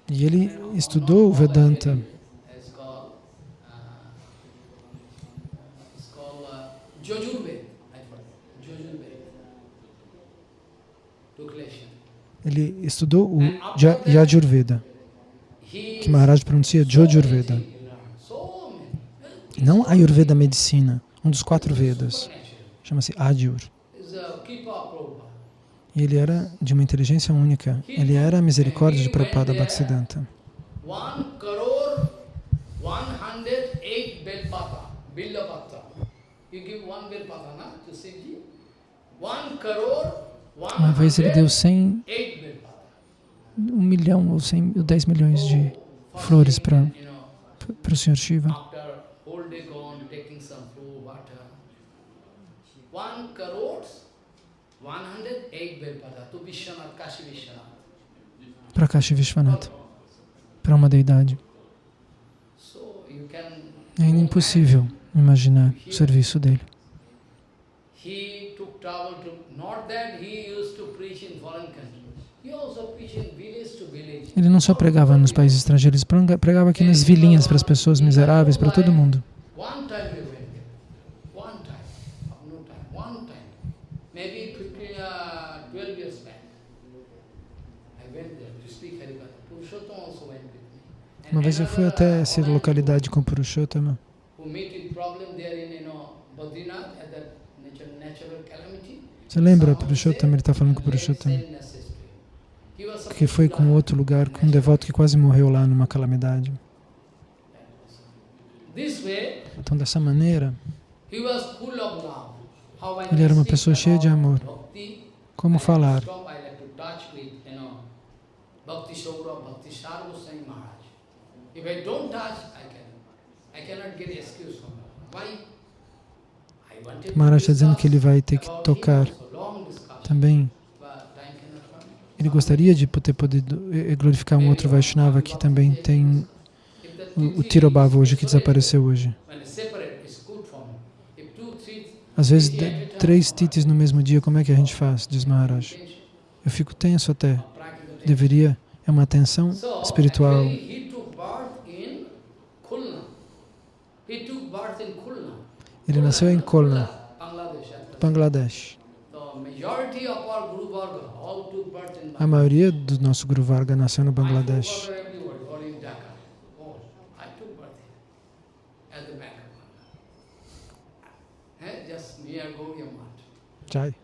E ele estudou o Vedanta. Ele estudou o Yajurveda, que Maharaj pronuncia Jojurveda. Não Ayurveda medicina, um dos quatro Vedas. Chama-se Adyur. E ele era de uma inteligência única. Ele era a misericórdia de Prabhupada Bhaktisiddhanta. Uma vez ele deu 100, um milhão ou 100, ou 10 milhões de flores para o Sr. Shiva. Para Kashi Vishwanath, para uma deidade. É impossível imaginar o serviço dele. Ele não só pregava nos países estrangeiros, pregava aqui nas vilinhas para as pessoas miseráveis, para todo mundo. Uma vez eu fui até essa localidade com Purushottama. Você lembra Purushottama? Ele está falando com Purushottama. Que foi com outro lugar, com um devoto que quase morreu lá numa calamidade. Então, dessa maneira, ele era uma pessoa cheia de amor. Como falar? Bhakti Saurabh, Bhakti Sarvasai Maharaj. If I don't touch, I can, I cannot get excuse from Why? Maharaj está dizendo que ele vai ter que tocar também. Ele gostaria de poder, poder glorificar um outro Vaishnava que também tem o, o Tirobhava hoje, que desapareceu hoje. Às vezes, três titis no mesmo dia, como é que a gente faz? Diz Maharaj. Eu fico tenso até. Deveria, é uma tensão espiritual. Ele nasceu em Khulna, Bangladesh. A maioria do nosso Guru Varga nasceu no Bangladesh. Jai.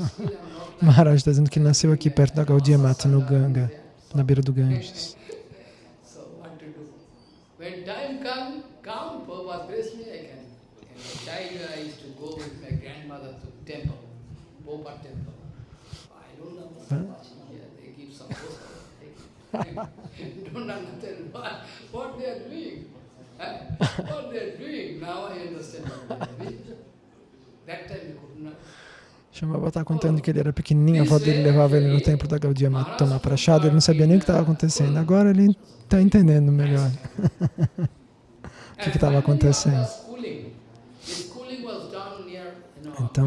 Maharaj está dizendo que nasceu aqui perto da Gaudiya Mata, no Ganga, na beira do Ganges. When time come, come, Prabhupada bless me, I can. In the child, I used to go with my grandmother to temple, Popa temple. I don't know what huh? here. They give some don't understand what, what they are doing. Huh? What they are doing. Now I understand what they are doing. That time you could not. Shambhava está contando que ele era pequenininho, a avó dele levava ele no templo da Gaudiya tomar prachado, ele não sabia nem o que estava acontecendo. Agora ele está entendendo melhor o que estava acontecendo. Então,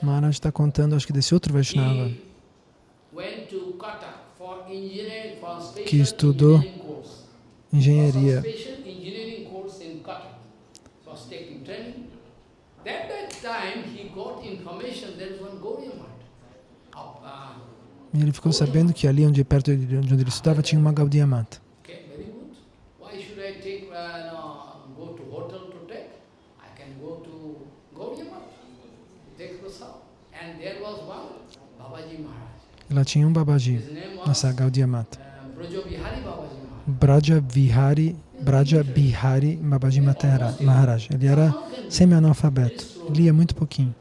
Maharaj está contando, acho que desse outro Vaishnava, que estudou engenharia. Ele ficou sabendo que ali onde perto de onde ele estudava tinha uma Gaudiya Mata. Lá tinha um Babaji, nessa Gaudiya Mata. Braja Vihari, Braja Bihari Babaji Maharaj. Ele era semi-analfabeto, lia muito pouquinho,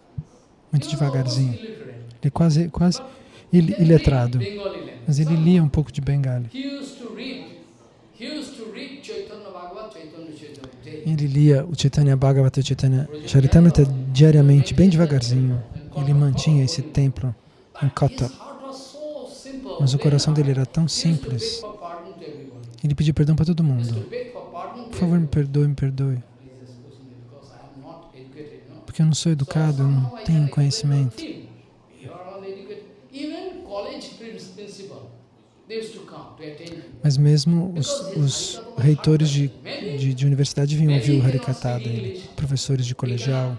muito devagarzinho. Ele quase, quase iletrado, mas ele lia um pouco de Bengali. Ele lia o Chaitanya Bhagavata e Chaitanya Charitamrita diariamente, bem devagarzinho. Ele mantinha esse templo em Kata. Mas o coração dele era tão simples. Ele pediu perdão para todo mundo. Por favor, me perdoe, me perdoe. Porque eu não sou educado, eu não tenho conhecimento. Mas mesmo os, os reitores de, de, de, universidade vinham ouvir o Harikata dele, professores de colegial.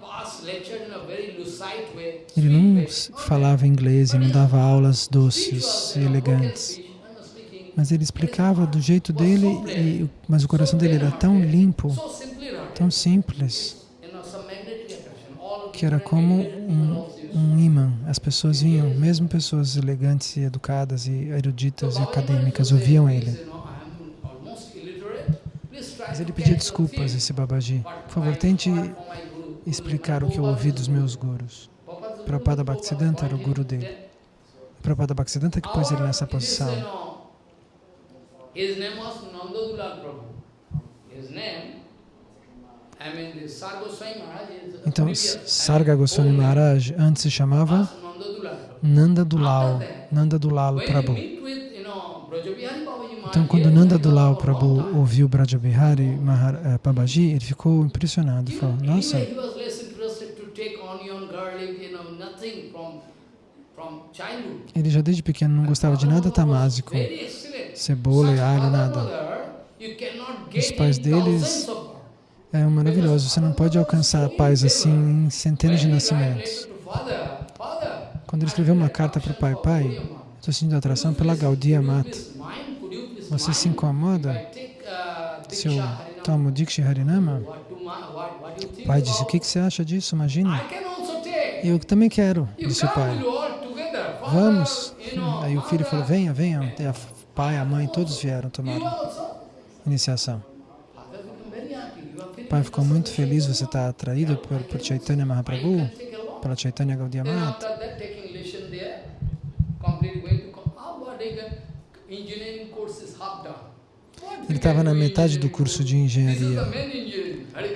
Ele não falava inglês e não dava aulas doces e elegantes. Mas ele explicava do jeito dele, e, mas o coração dele era tão limpo, tão simples, que era como um, um imã. As pessoas vinham, mesmo pessoas elegantes e educadas e eruditas e acadêmicas, ouviam ele. Mas ele pedia desculpas, esse Babaji. Por favor, tente explicar o que eu ouvi dos meus gurus. Prabhupada Bhaktisiddhanta era o guru dele. Prabhupada Bhaktisiddhanta que pôs ele nessa posição. Então, Sarga Goswami Maharaj antes se chamava Nanda Dulal, Nanda Dulal Prabhu. Então, quando Nanda Dulal Prabhu ouviu Brajabihari eh, Babaji, ele ficou impressionado, falou, nossa, ele já desde pequeno não gostava de nada tamásico, cebola e alho, nada. Os pais deles é maravilhoso. Você não pode alcançar a paz assim em centenas de nascimentos. Quando ele escreveu uma carta para o pai, pai, estou sentindo atração pela Gaudiya Mata. Você se incomoda se eu tomo Dikshi Harinama? O pai disse, o que, que você acha disso? Imagina. Eu também quero, disse o pai. Vamos. Aí o filho falou, venha, venha. E a pai, a mãe, todos vieram tomar iniciação. O pai ficou muito feliz, você está atraído por, por Chaitanya Mahaprabhu, pela Chaitanya Gaudiya Mata. Ele estava na metade do curso de engenharia,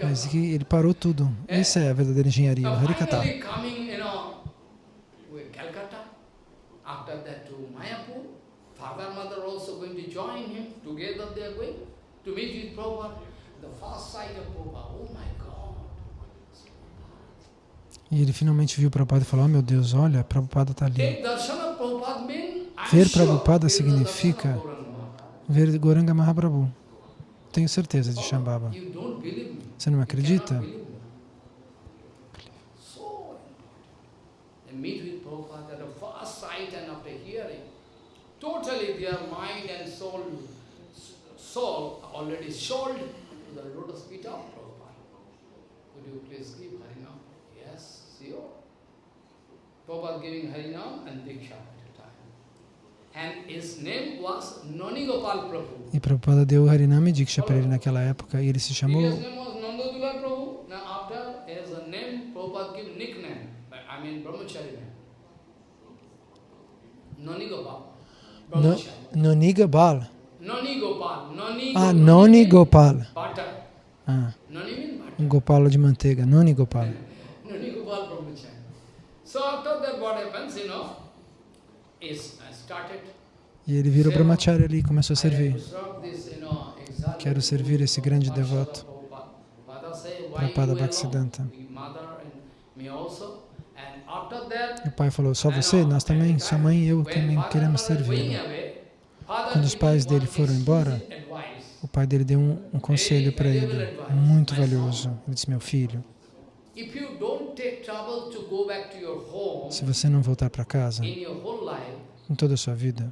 mas ele parou tudo. Essa é a verdadeira engenharia, o Harikata. Father, mother also going to join him. Together they are going to meet with Prabhupada. Oh e ele finalmente viu Prabhupada e falou, oh meu Deus, olha, Prabhupada está ali. Ver Prabhupada significa ver Goranga Mahaprabhu. Tenho certeza de Shambhava. Você não me acredita? Totally their mind and soul, soul already sold to the lotus feet of Prabhupada. Could you please give Harinam? Yes, sure. Prabhupada giving Harinam and Diksha at a time. And his name was Nani Gopal Prabhu. E Prabhupada deu Harinam e Diksha para ele naquela época e ele se chamou... His name was Nandadula Prabhu. Now after his name, Prabhupada gave nickname. I mean Brahmachari name. Nani Gopal. Nani Gopal. Ah, Noni Gopal. Ah, um Gopala de manteiga, Noni Gopal. E ele virou brahmachari ali e começou a servir. Quero servir esse grande devoto, Prabhupada Bhaktisiddhanta. E o pai falou, só você? Nós também, sua mãe e eu também queremos servir. Quando os pais dele foram embora, o pai dele deu um, um conselho para ele, muito valioso. Ele disse, meu filho, se você não voltar para casa em toda a sua vida,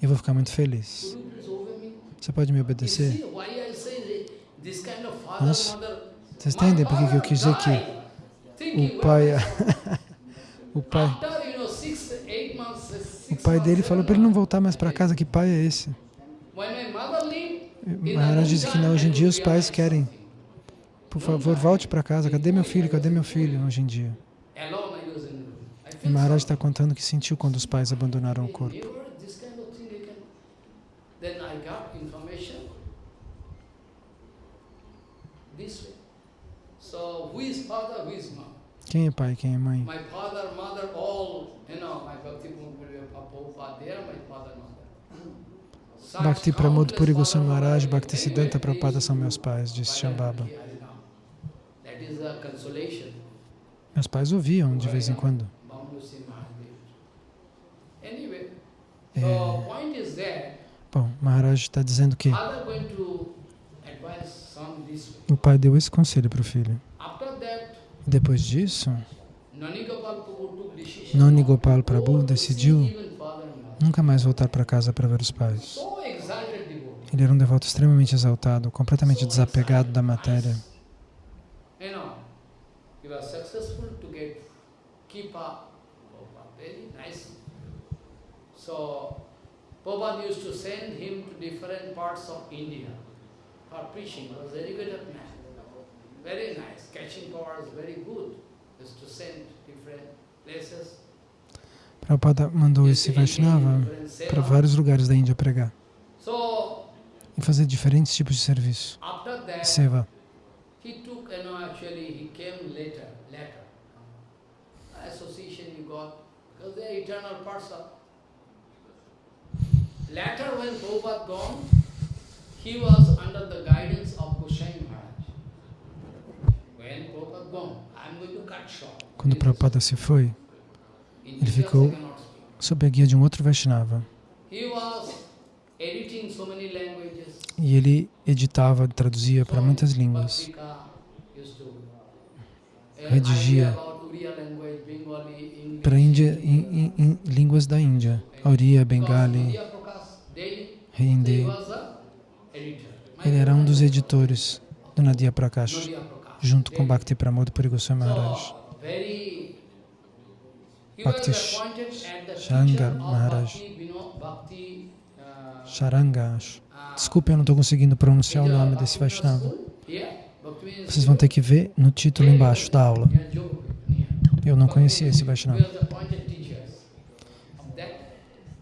eu vou ficar muito feliz. Você pode me obedecer? Nossa, vocês entendem por que eu quis dizer que o pai, o pai o pai dele falou para ele não voltar mais para casa. Que pai é esse? Maharaj disse que não, hoje em dia os pais querem. Por favor, volte para casa. Cadê meu filho? Cadê meu filho hoje em dia? E Maharaj está contando que sentiu quando os pais abandonaram o corpo. Quem é pai, quem é mãe? Bhakti Pramod Puri Goswami Maharaj, Bhakti Siddhanta Prabhupada são meus pais, disse Shambhava. Meus pais ouviam de vez em quando. É, bom, Maharaj está dizendo que o pai deu esse conselho para o filho. Depois disso, Nani Gopal Prabhu decidiu nunca mais voltar para casa para ver os pais. Ele era um devoto extremamente exaltado, completamente desapegado da matéria. So, Prabhupada mandou esse Vaishnava para vários lugares da Índia pregar fazer diferentes tipos de serviço. Seva. Later, when Prabhupada gone, he was under the guidance of Goswami. Quando Prabhupada se foi, ele ficou sob a guia de um outro Vaishnava. E ele editava, traduzia para muitas línguas. Redigia para Índia, em, em, em, línguas da Índia. Oriya, Bengali, Hindi. Ele era um dos editores do Nadia Prakash, junto com Bhakti Pramod Puri Goswami Maharaj. Bhakti Shankar Maharaj. Sharanga, acho. Desculpe, eu não estou conseguindo pronunciar o nome desse Vaishnava. Vocês vão ter que ver no título embaixo da aula. Eu não conhecia esse Vaishnava.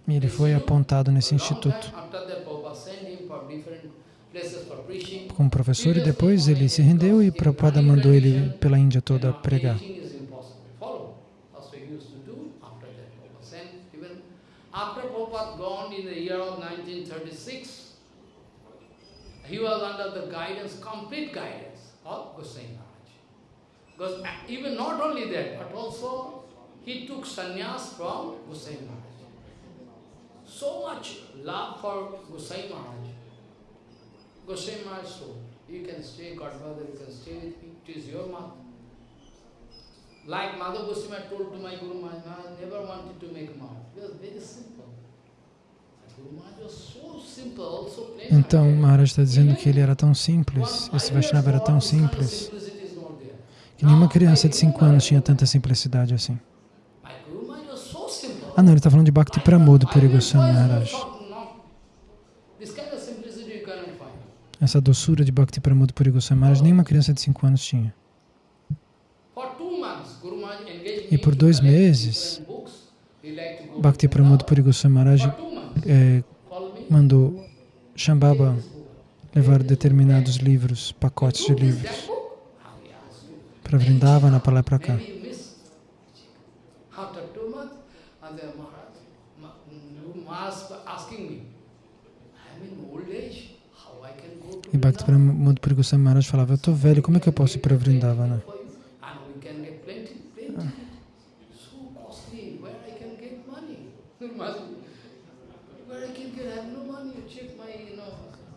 E ele foi apontado nesse instituto como professor e depois ele se rendeu e Prabhupada mandou ele pela Índia toda pregar. He was under the guidance, complete guidance of Goswami Maharaj. Because uh, even not only that, but also he took sannyas from Goswami Maharaj. So much love for Goswami Maharaj. Goswami Maharaj told, you can stay, Godfather, you can stay with me, it is your mouth. Like Madhav Goswami told to my Guru Maharaj, I never wanted to make mouth. It was very simple. Então, Maharaj está dizendo que ele era tão simples, esse Vaishnava era tão simples, que nenhuma criança de 5 anos tinha tanta simplicidade assim. Ah não, ele está falando de Bhakti Pramod Puri Goswami Maharaj. Essa doçura de Bhakti Pramod Puri Goswami Maharaj nenhuma criança de 5 anos tinha. E por dois meses, Bhakti Pramod Puri Goswami Maharaj é, mandou Shambhava levar determinados livros, pacotes de livros, para Vrindavana, para lá para cá. E Bhakti Pramod Maharaj falava, eu estou velho, como é que eu posso ir para Vrindavana?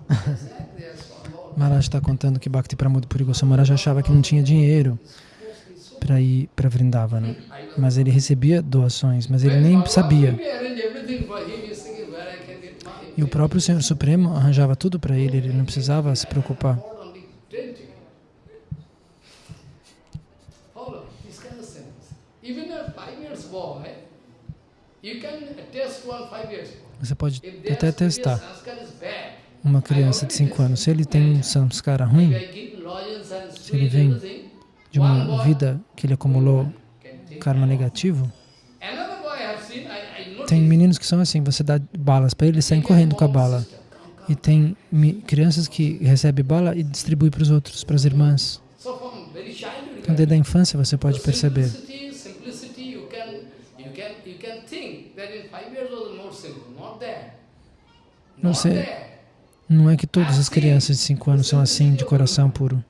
Maharaj está contando que Bhakti Pramod Puri Goswami Maharaj achava que não tinha dinheiro para ir para Vrindavana, mas ele recebia doações, mas ele nem sabia. E o próprio Senhor Supremo arranjava tudo para ele, ele não precisava se preocupar. Você pode até testar uma criança de 5 anos, se ele tem um samskara ruim, se ele vem de uma vida que ele acumulou karma negativo, tem meninos que são assim, você dá balas para ele, eles saem correndo com a bala. E tem crianças que recebem bala e distribuem para os outros, para as irmãs. Então, desde a infância você pode perceber. Não sei. Não é que todas as crianças de 5 anos são assim, de coração puro.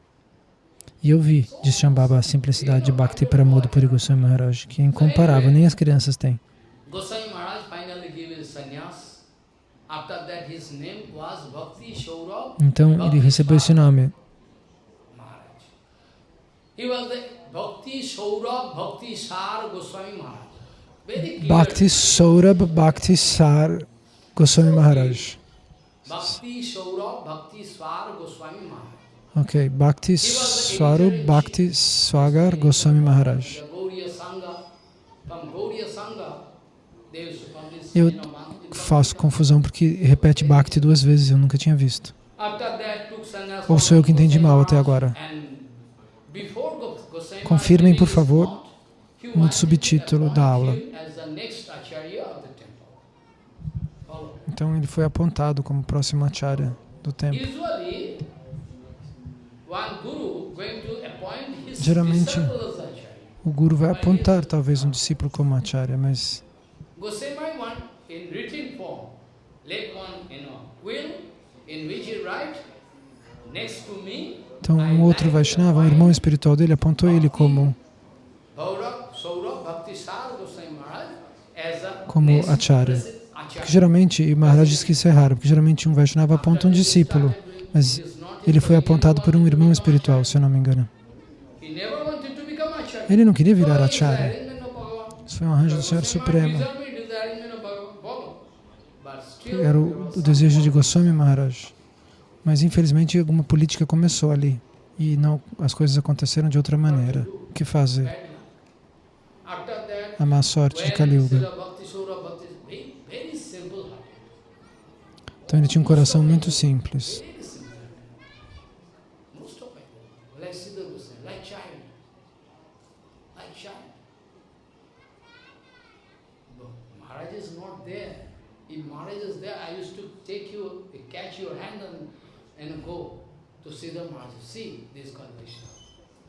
E eu vi, diz Shambhava, a simplicidade de Bhakti Pramod Puri Goswami Maharaj, que é incomparável, nem as crianças têm. Goswami Maharaj Então ele recebeu esse nome. Bhakti Saurabh Bhakti Sar Goswami Maharaj. Bhakti Saurabh Bhakti Swar Goswami Maharaj. Ok, Bhakti Swarup Bhakti Swagar Goswami Maharaj. Eu faço confusão porque repete Bhakti duas vezes, eu nunca tinha visto. Ou sou eu que entendi mal até agora? Confirmem, por favor, no subtítulo da aula. Então ele foi apontado como próximo acharya do templo. Geralmente, o guru vai apontar talvez um discípulo como acharya, mas então, um outro Vaishnava, um irmão espiritual dele, apontou ele como como acharya. Porque geralmente, e Maharaj diz que isso é raro, porque geralmente um Vaishnava aponta um discípulo, mas ele foi apontado por um irmão espiritual, se eu não me engano. Ele não queria virar acharya. Isso foi um arranjo do Senhor Supremo. Era o, o desejo de Goswami Maharaj. Mas infelizmente alguma política começou ali e não, as coisas aconteceram de outra maneira. O que fazer? A má sorte de Kali Yuga. Então ele tinha um coração muito simples.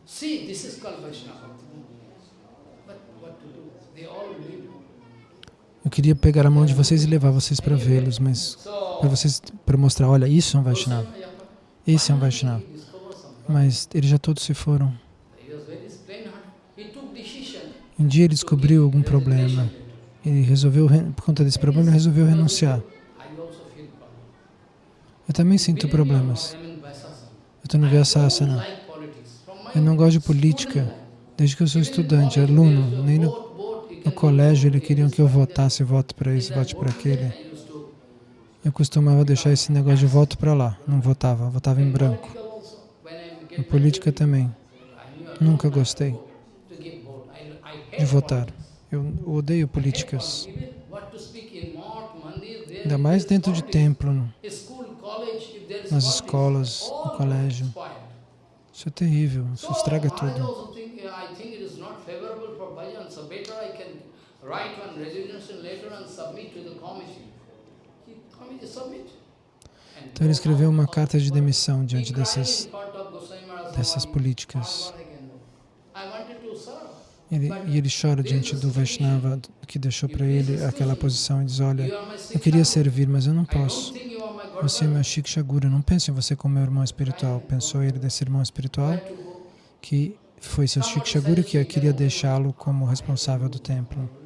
See, this is called Vaishnava. But what to do? They all live. Eu queria pegar a mão de vocês e levar vocês para vê-los, mas para vocês para mostrar, olha, isso é um Vaishnava. Esse é um Vaishnava. Mas eles já todos se foram. Um dia ele descobriu algum problema. Ele resolveu, por conta desse problema, resolveu renunciar. Eu também sinto problemas. Eu estou no Vyasasana. Eu não gosto de política. Desde que eu sou estudante, aluno, nem no, no colégio eles queriam que eu votasse, voto para isso, vote para aquele. Eu costumava deixar esse negócio de voto para lá, não votava, votava em branco. Na política também. Nunca gostei de votar. Eu odeio políticas. Ainda mais dentro de templo nas escolas, no colégio. Isso é terrível, isso estraga tudo. Então ele escreveu uma carta de demissão diante dessas, dessas políticas. Ele, e ele chora diante do Vaishnava que deixou para ele aquela posição e diz, olha, eu queria servir, mas eu não posso. Você é meu Shikshaguru, não pense em você como meu irmão espiritual. Pensou ele desse irmão espiritual que foi seu Shikshaguru que queria deixá-lo como responsável do templo.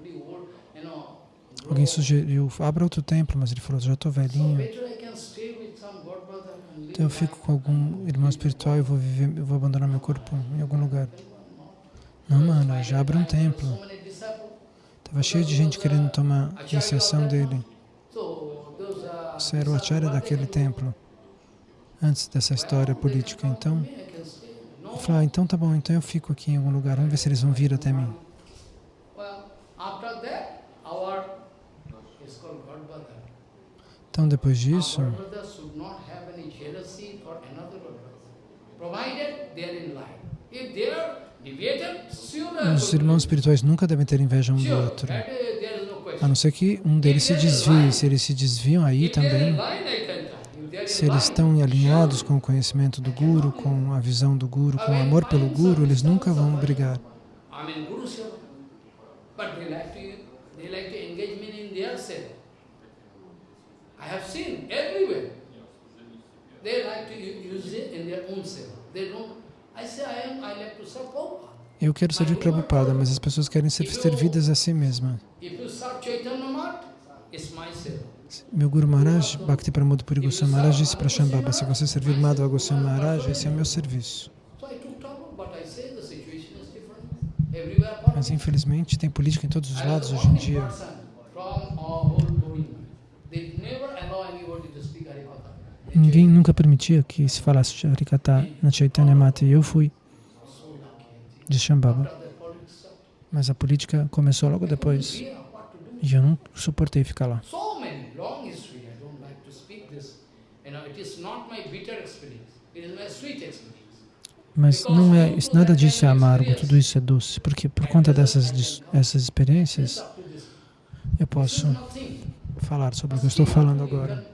Alguém sugeriu, abra outro templo, mas ele falou, já estou velhinho. Então eu fico com algum irmão espiritual e vou viver, vou abandonar meu corpo em algum lugar. Não, mano, já abra um templo. Estava cheio de gente querendo tomar iniciação dele. Você era o acharya daquele templo, antes dessa história política. Então, eu falei, ah, então tá bom, então eu fico aqui em algum lugar, vamos ver se eles vão vir até mim. Então, depois disso, os irmãos espirituais nunca devem ter inveja um do outro. A não ser que um deles se desvie. Se eles se desviam aí também, se eles estão alinhados com o conhecimento do Guru, com a visão do Guru, com o amor pelo Guru, eles nunca vão brigar. Eu quero servir Prabhupada, mas as pessoas querem ser servidas a si mesmas. Meu Guru Maharaj, Bhakti Pramod Puri Goswami Maharaj, disse para Shambhava, se você servir Madhava Goswami Maharaj, esse é o meu serviço. Mas infelizmente tem política em todos os lados hoje em dia. Ninguém nunca permitia que se falasse de Harikata na Chaitanya Mata e eu fui de Shambhava. Mas a política começou logo depois. E eu não suportei ficar lá. Mas não é, nada disso é amargo, tudo isso é doce, porque por conta dessas essas experiências eu posso falar sobre o que eu estou falando agora.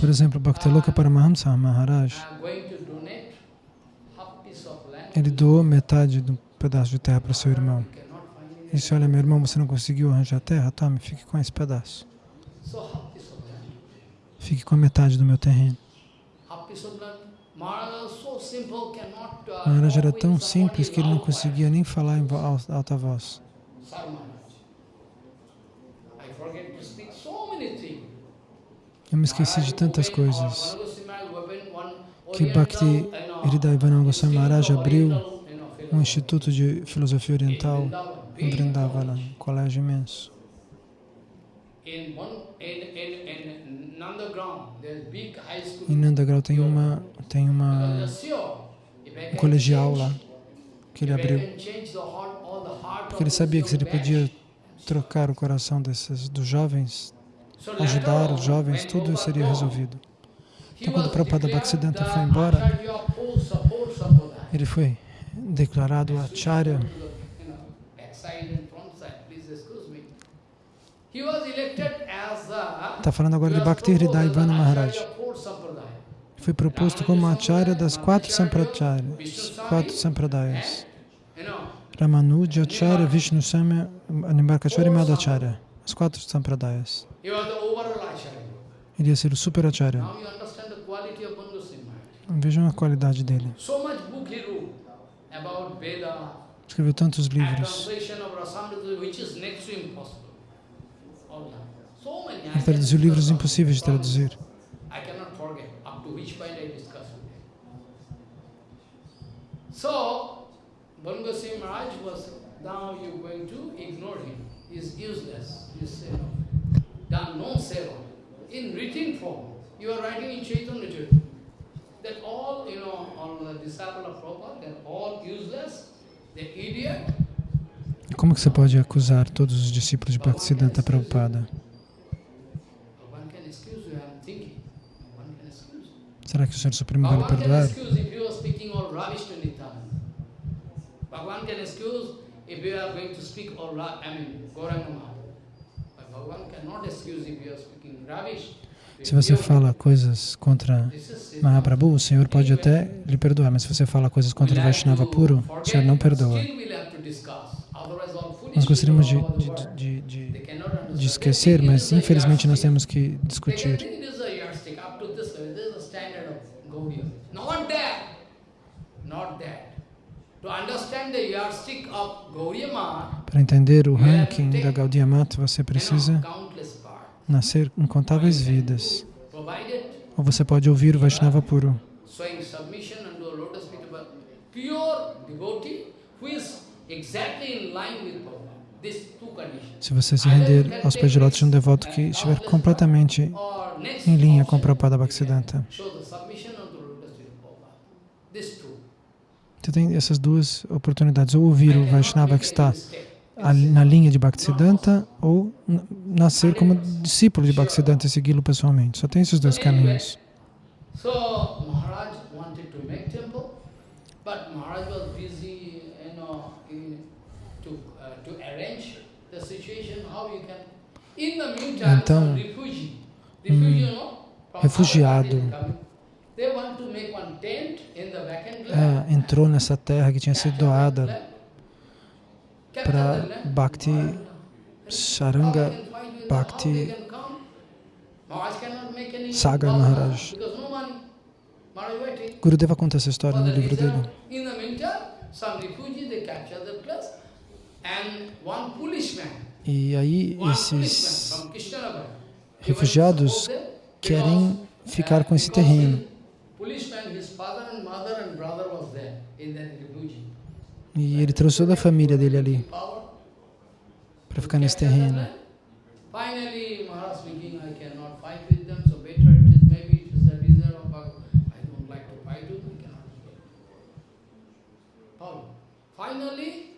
Por exemplo, Bhaktaloka Paramahamsa Maharaj, ele doou metade do pedaço de terra para seu irmão. E disse, olha, meu irmão, você não conseguiu arranjar terra? Tome, fique com esse pedaço. Fique com a metade do meu terreno. Maharaj era tão simples que ele não conseguia nem falar em alta voz. Eu me esqueci de tantas coisas que Bhakti Hridayavana Goswami Maharaj abriu um instituto de filosofia oriental em Vrindavana, um colégio imenso. Em Nandagrau tem uma tem uma um colegial lá que ele abriu, porque ele sabia que se ele podia trocar o coração desses dos jovens, ajudar os jovens, tudo seria resolvido. Então, quando o Prabhupada Bhaktisiddhanta foi embora, ele foi declarado Acharya. Está falando agora de Bhakti Hridayavana Maharaj. Foi proposto como Acharya das quatro Sampracharyas, quatro Sampradayas. Ramanuja Acharya, Vishnu Samya, Animbarkacharya e Madhacharya. As quatro Sampradayas. Ele ia ser o Super Acharya. Vejam a qualidade dele. Escreveu tantos livros. Ele traduziu livros impossíveis de traduzir. So, Bangasi Maharaj was, now you're going to ignore him. He's useless. He's know, done no seva. In written form, you are writing in Chaitanya Charitamrita that all, you know, all the disciples of Prabhupada, they're all useless, they're idiot. Como que você pode acusar todos os discípulos de Bhaktisiddhanta Prabhupada? Será que o Senhor Supremo vai lhe perdoar? Bhagavan can excuse if you are going to speak all I mean, Gauranga Se você fala coisas contra Mahaprabhu, o Senhor pode até lhe perdoar, mas se você fala coisas contra o Vaishnava puro, o Senhor não perdoa. Nós gostaríamos de, de, de, de, esquecer, mas infelizmente nós temos que discutir. Not that. Para entender o ranking da Gaudiya Mata, você precisa nascer incontáveis vidas. Ou você pode ouvir o Vaishnava puro. Se você se render aos pés de lótus de um devoto que estiver completamente em linha com o Prabhupada Bhaktisiddhanta. Você tem essas duas oportunidades, ou ouvir o Vaishnava que está na linha de Bhaktisiddhanta, ou nascer como discípulo de Bhaktisiddhanta e segui-lo pessoalmente. Só tem esses dois caminhos. Então, um refugiado é, entrou nessa terra que tinha sido doada para Bhakti Saranga Bhakti Sagar Maharaj. Gurudeva conta essa história no livro dele. E aí esses refugiados querem ficar com esse terreno. E ele trouxe toda a família dele ali para ficar nesse terreno. Finally,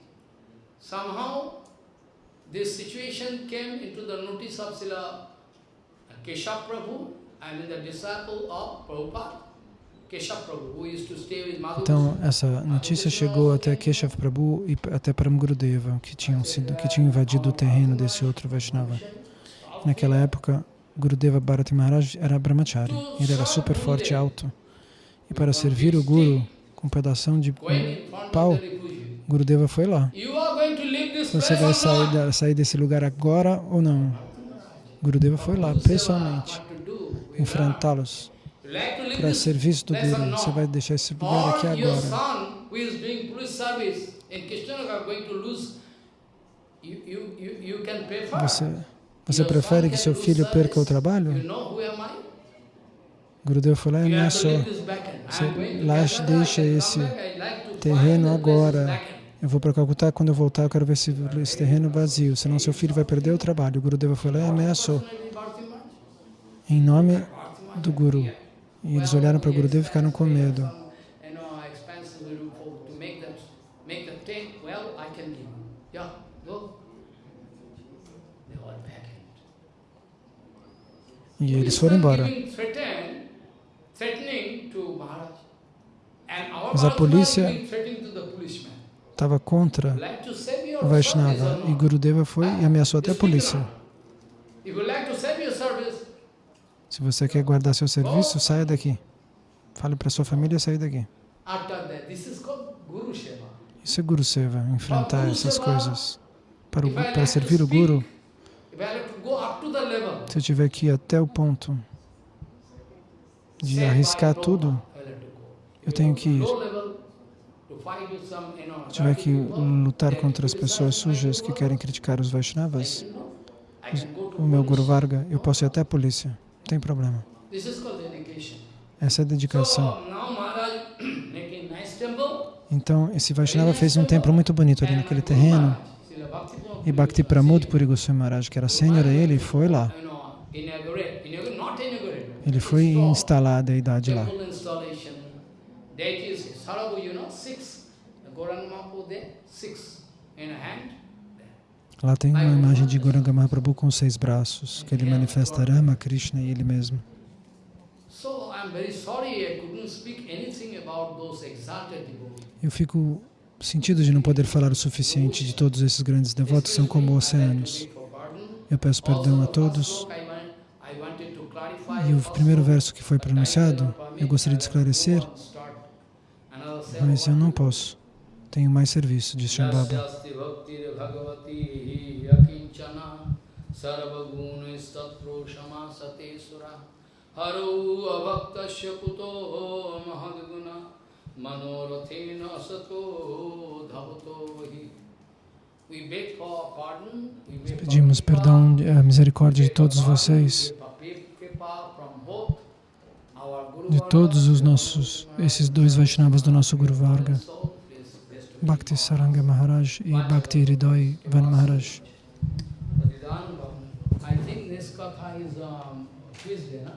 somehow, this situation came into the notice of Srila Keshav Prabhu, I mean the disciple of Prabhupada. Então, essa notícia chegou até Keshav Prabhu e até Paramgurudeva, que tinham, sido, que tinham invadido o terreno desse outro Vaishnava. Naquela época, Gurudeva Bharati Maharaj era brahmachari, ele era super forte e alto. E para servir o Guru com um pedaço de pau, Gurudeva foi lá. Você vai sair, sair desse lugar agora ou não? Gurudeva foi lá, pessoalmente, enfrentá-los para serviço do Guru. Você vai deixar esse lugar aqui agora. Você, você prefere que seu filho perca o trabalho? Gurudeva falou, é, não só. Você lá deixa esse terreno agora. Eu vou para Calcutá, quando eu voltar eu quero ver esse, esse terreno vazio, senão seu filho vai perder o trabalho. O Gurudeva falou, é, ameaçou. Em nome do Guru. E eles olharam para o Gurudeva e ficaram com medo. E eles foram embora. Mas a polícia estava contra o Vaishnava e Gurudeva foi e ameaçou até a polícia. Se você quer guardar seu serviço, saia daqui. Fale para sua família sair daqui. Isso é Guru Seva, enfrentar essas coisas. Para, o, para servir o Guru, se eu tiver que ir até o ponto de arriscar tudo, eu tenho que ir. Se tiver que lutar contra as pessoas sujas que querem criticar os Vaishnavas, o meu Guru Varga, eu posso ir até a polícia. Não tem problema. Essa é a dedicação. Então, esse Vaishnava fez um templo muito bonito ali naquele terreno. E Bhakti Pramod Puri Goswami Maharaj, que era sênior a ele, foi lá. Ele foi instalar a deidade lá. Lá tem uma imagem de Gauranga Mahaprabhu com seis braços, que ele manifesta Rama, Krishna e ele mesmo. Eu fico sentido de não poder falar o suficiente de todos esses grandes devotos, são como oceanos. Eu peço perdão a todos. E o primeiro verso que foi pronunciado, eu gostaria de esclarecer, mas eu não posso. Tenho mais serviço, diz Shambhava. Pedimos perdão, a misericórdia de todos vocês, de todos os nossos, esses dois Vaishnavas do nosso Guru Varga. Bhakti Saranga Maharaj e Bhakti Hridoy Van Maharaj. I think this katha is um, Tuesday, no?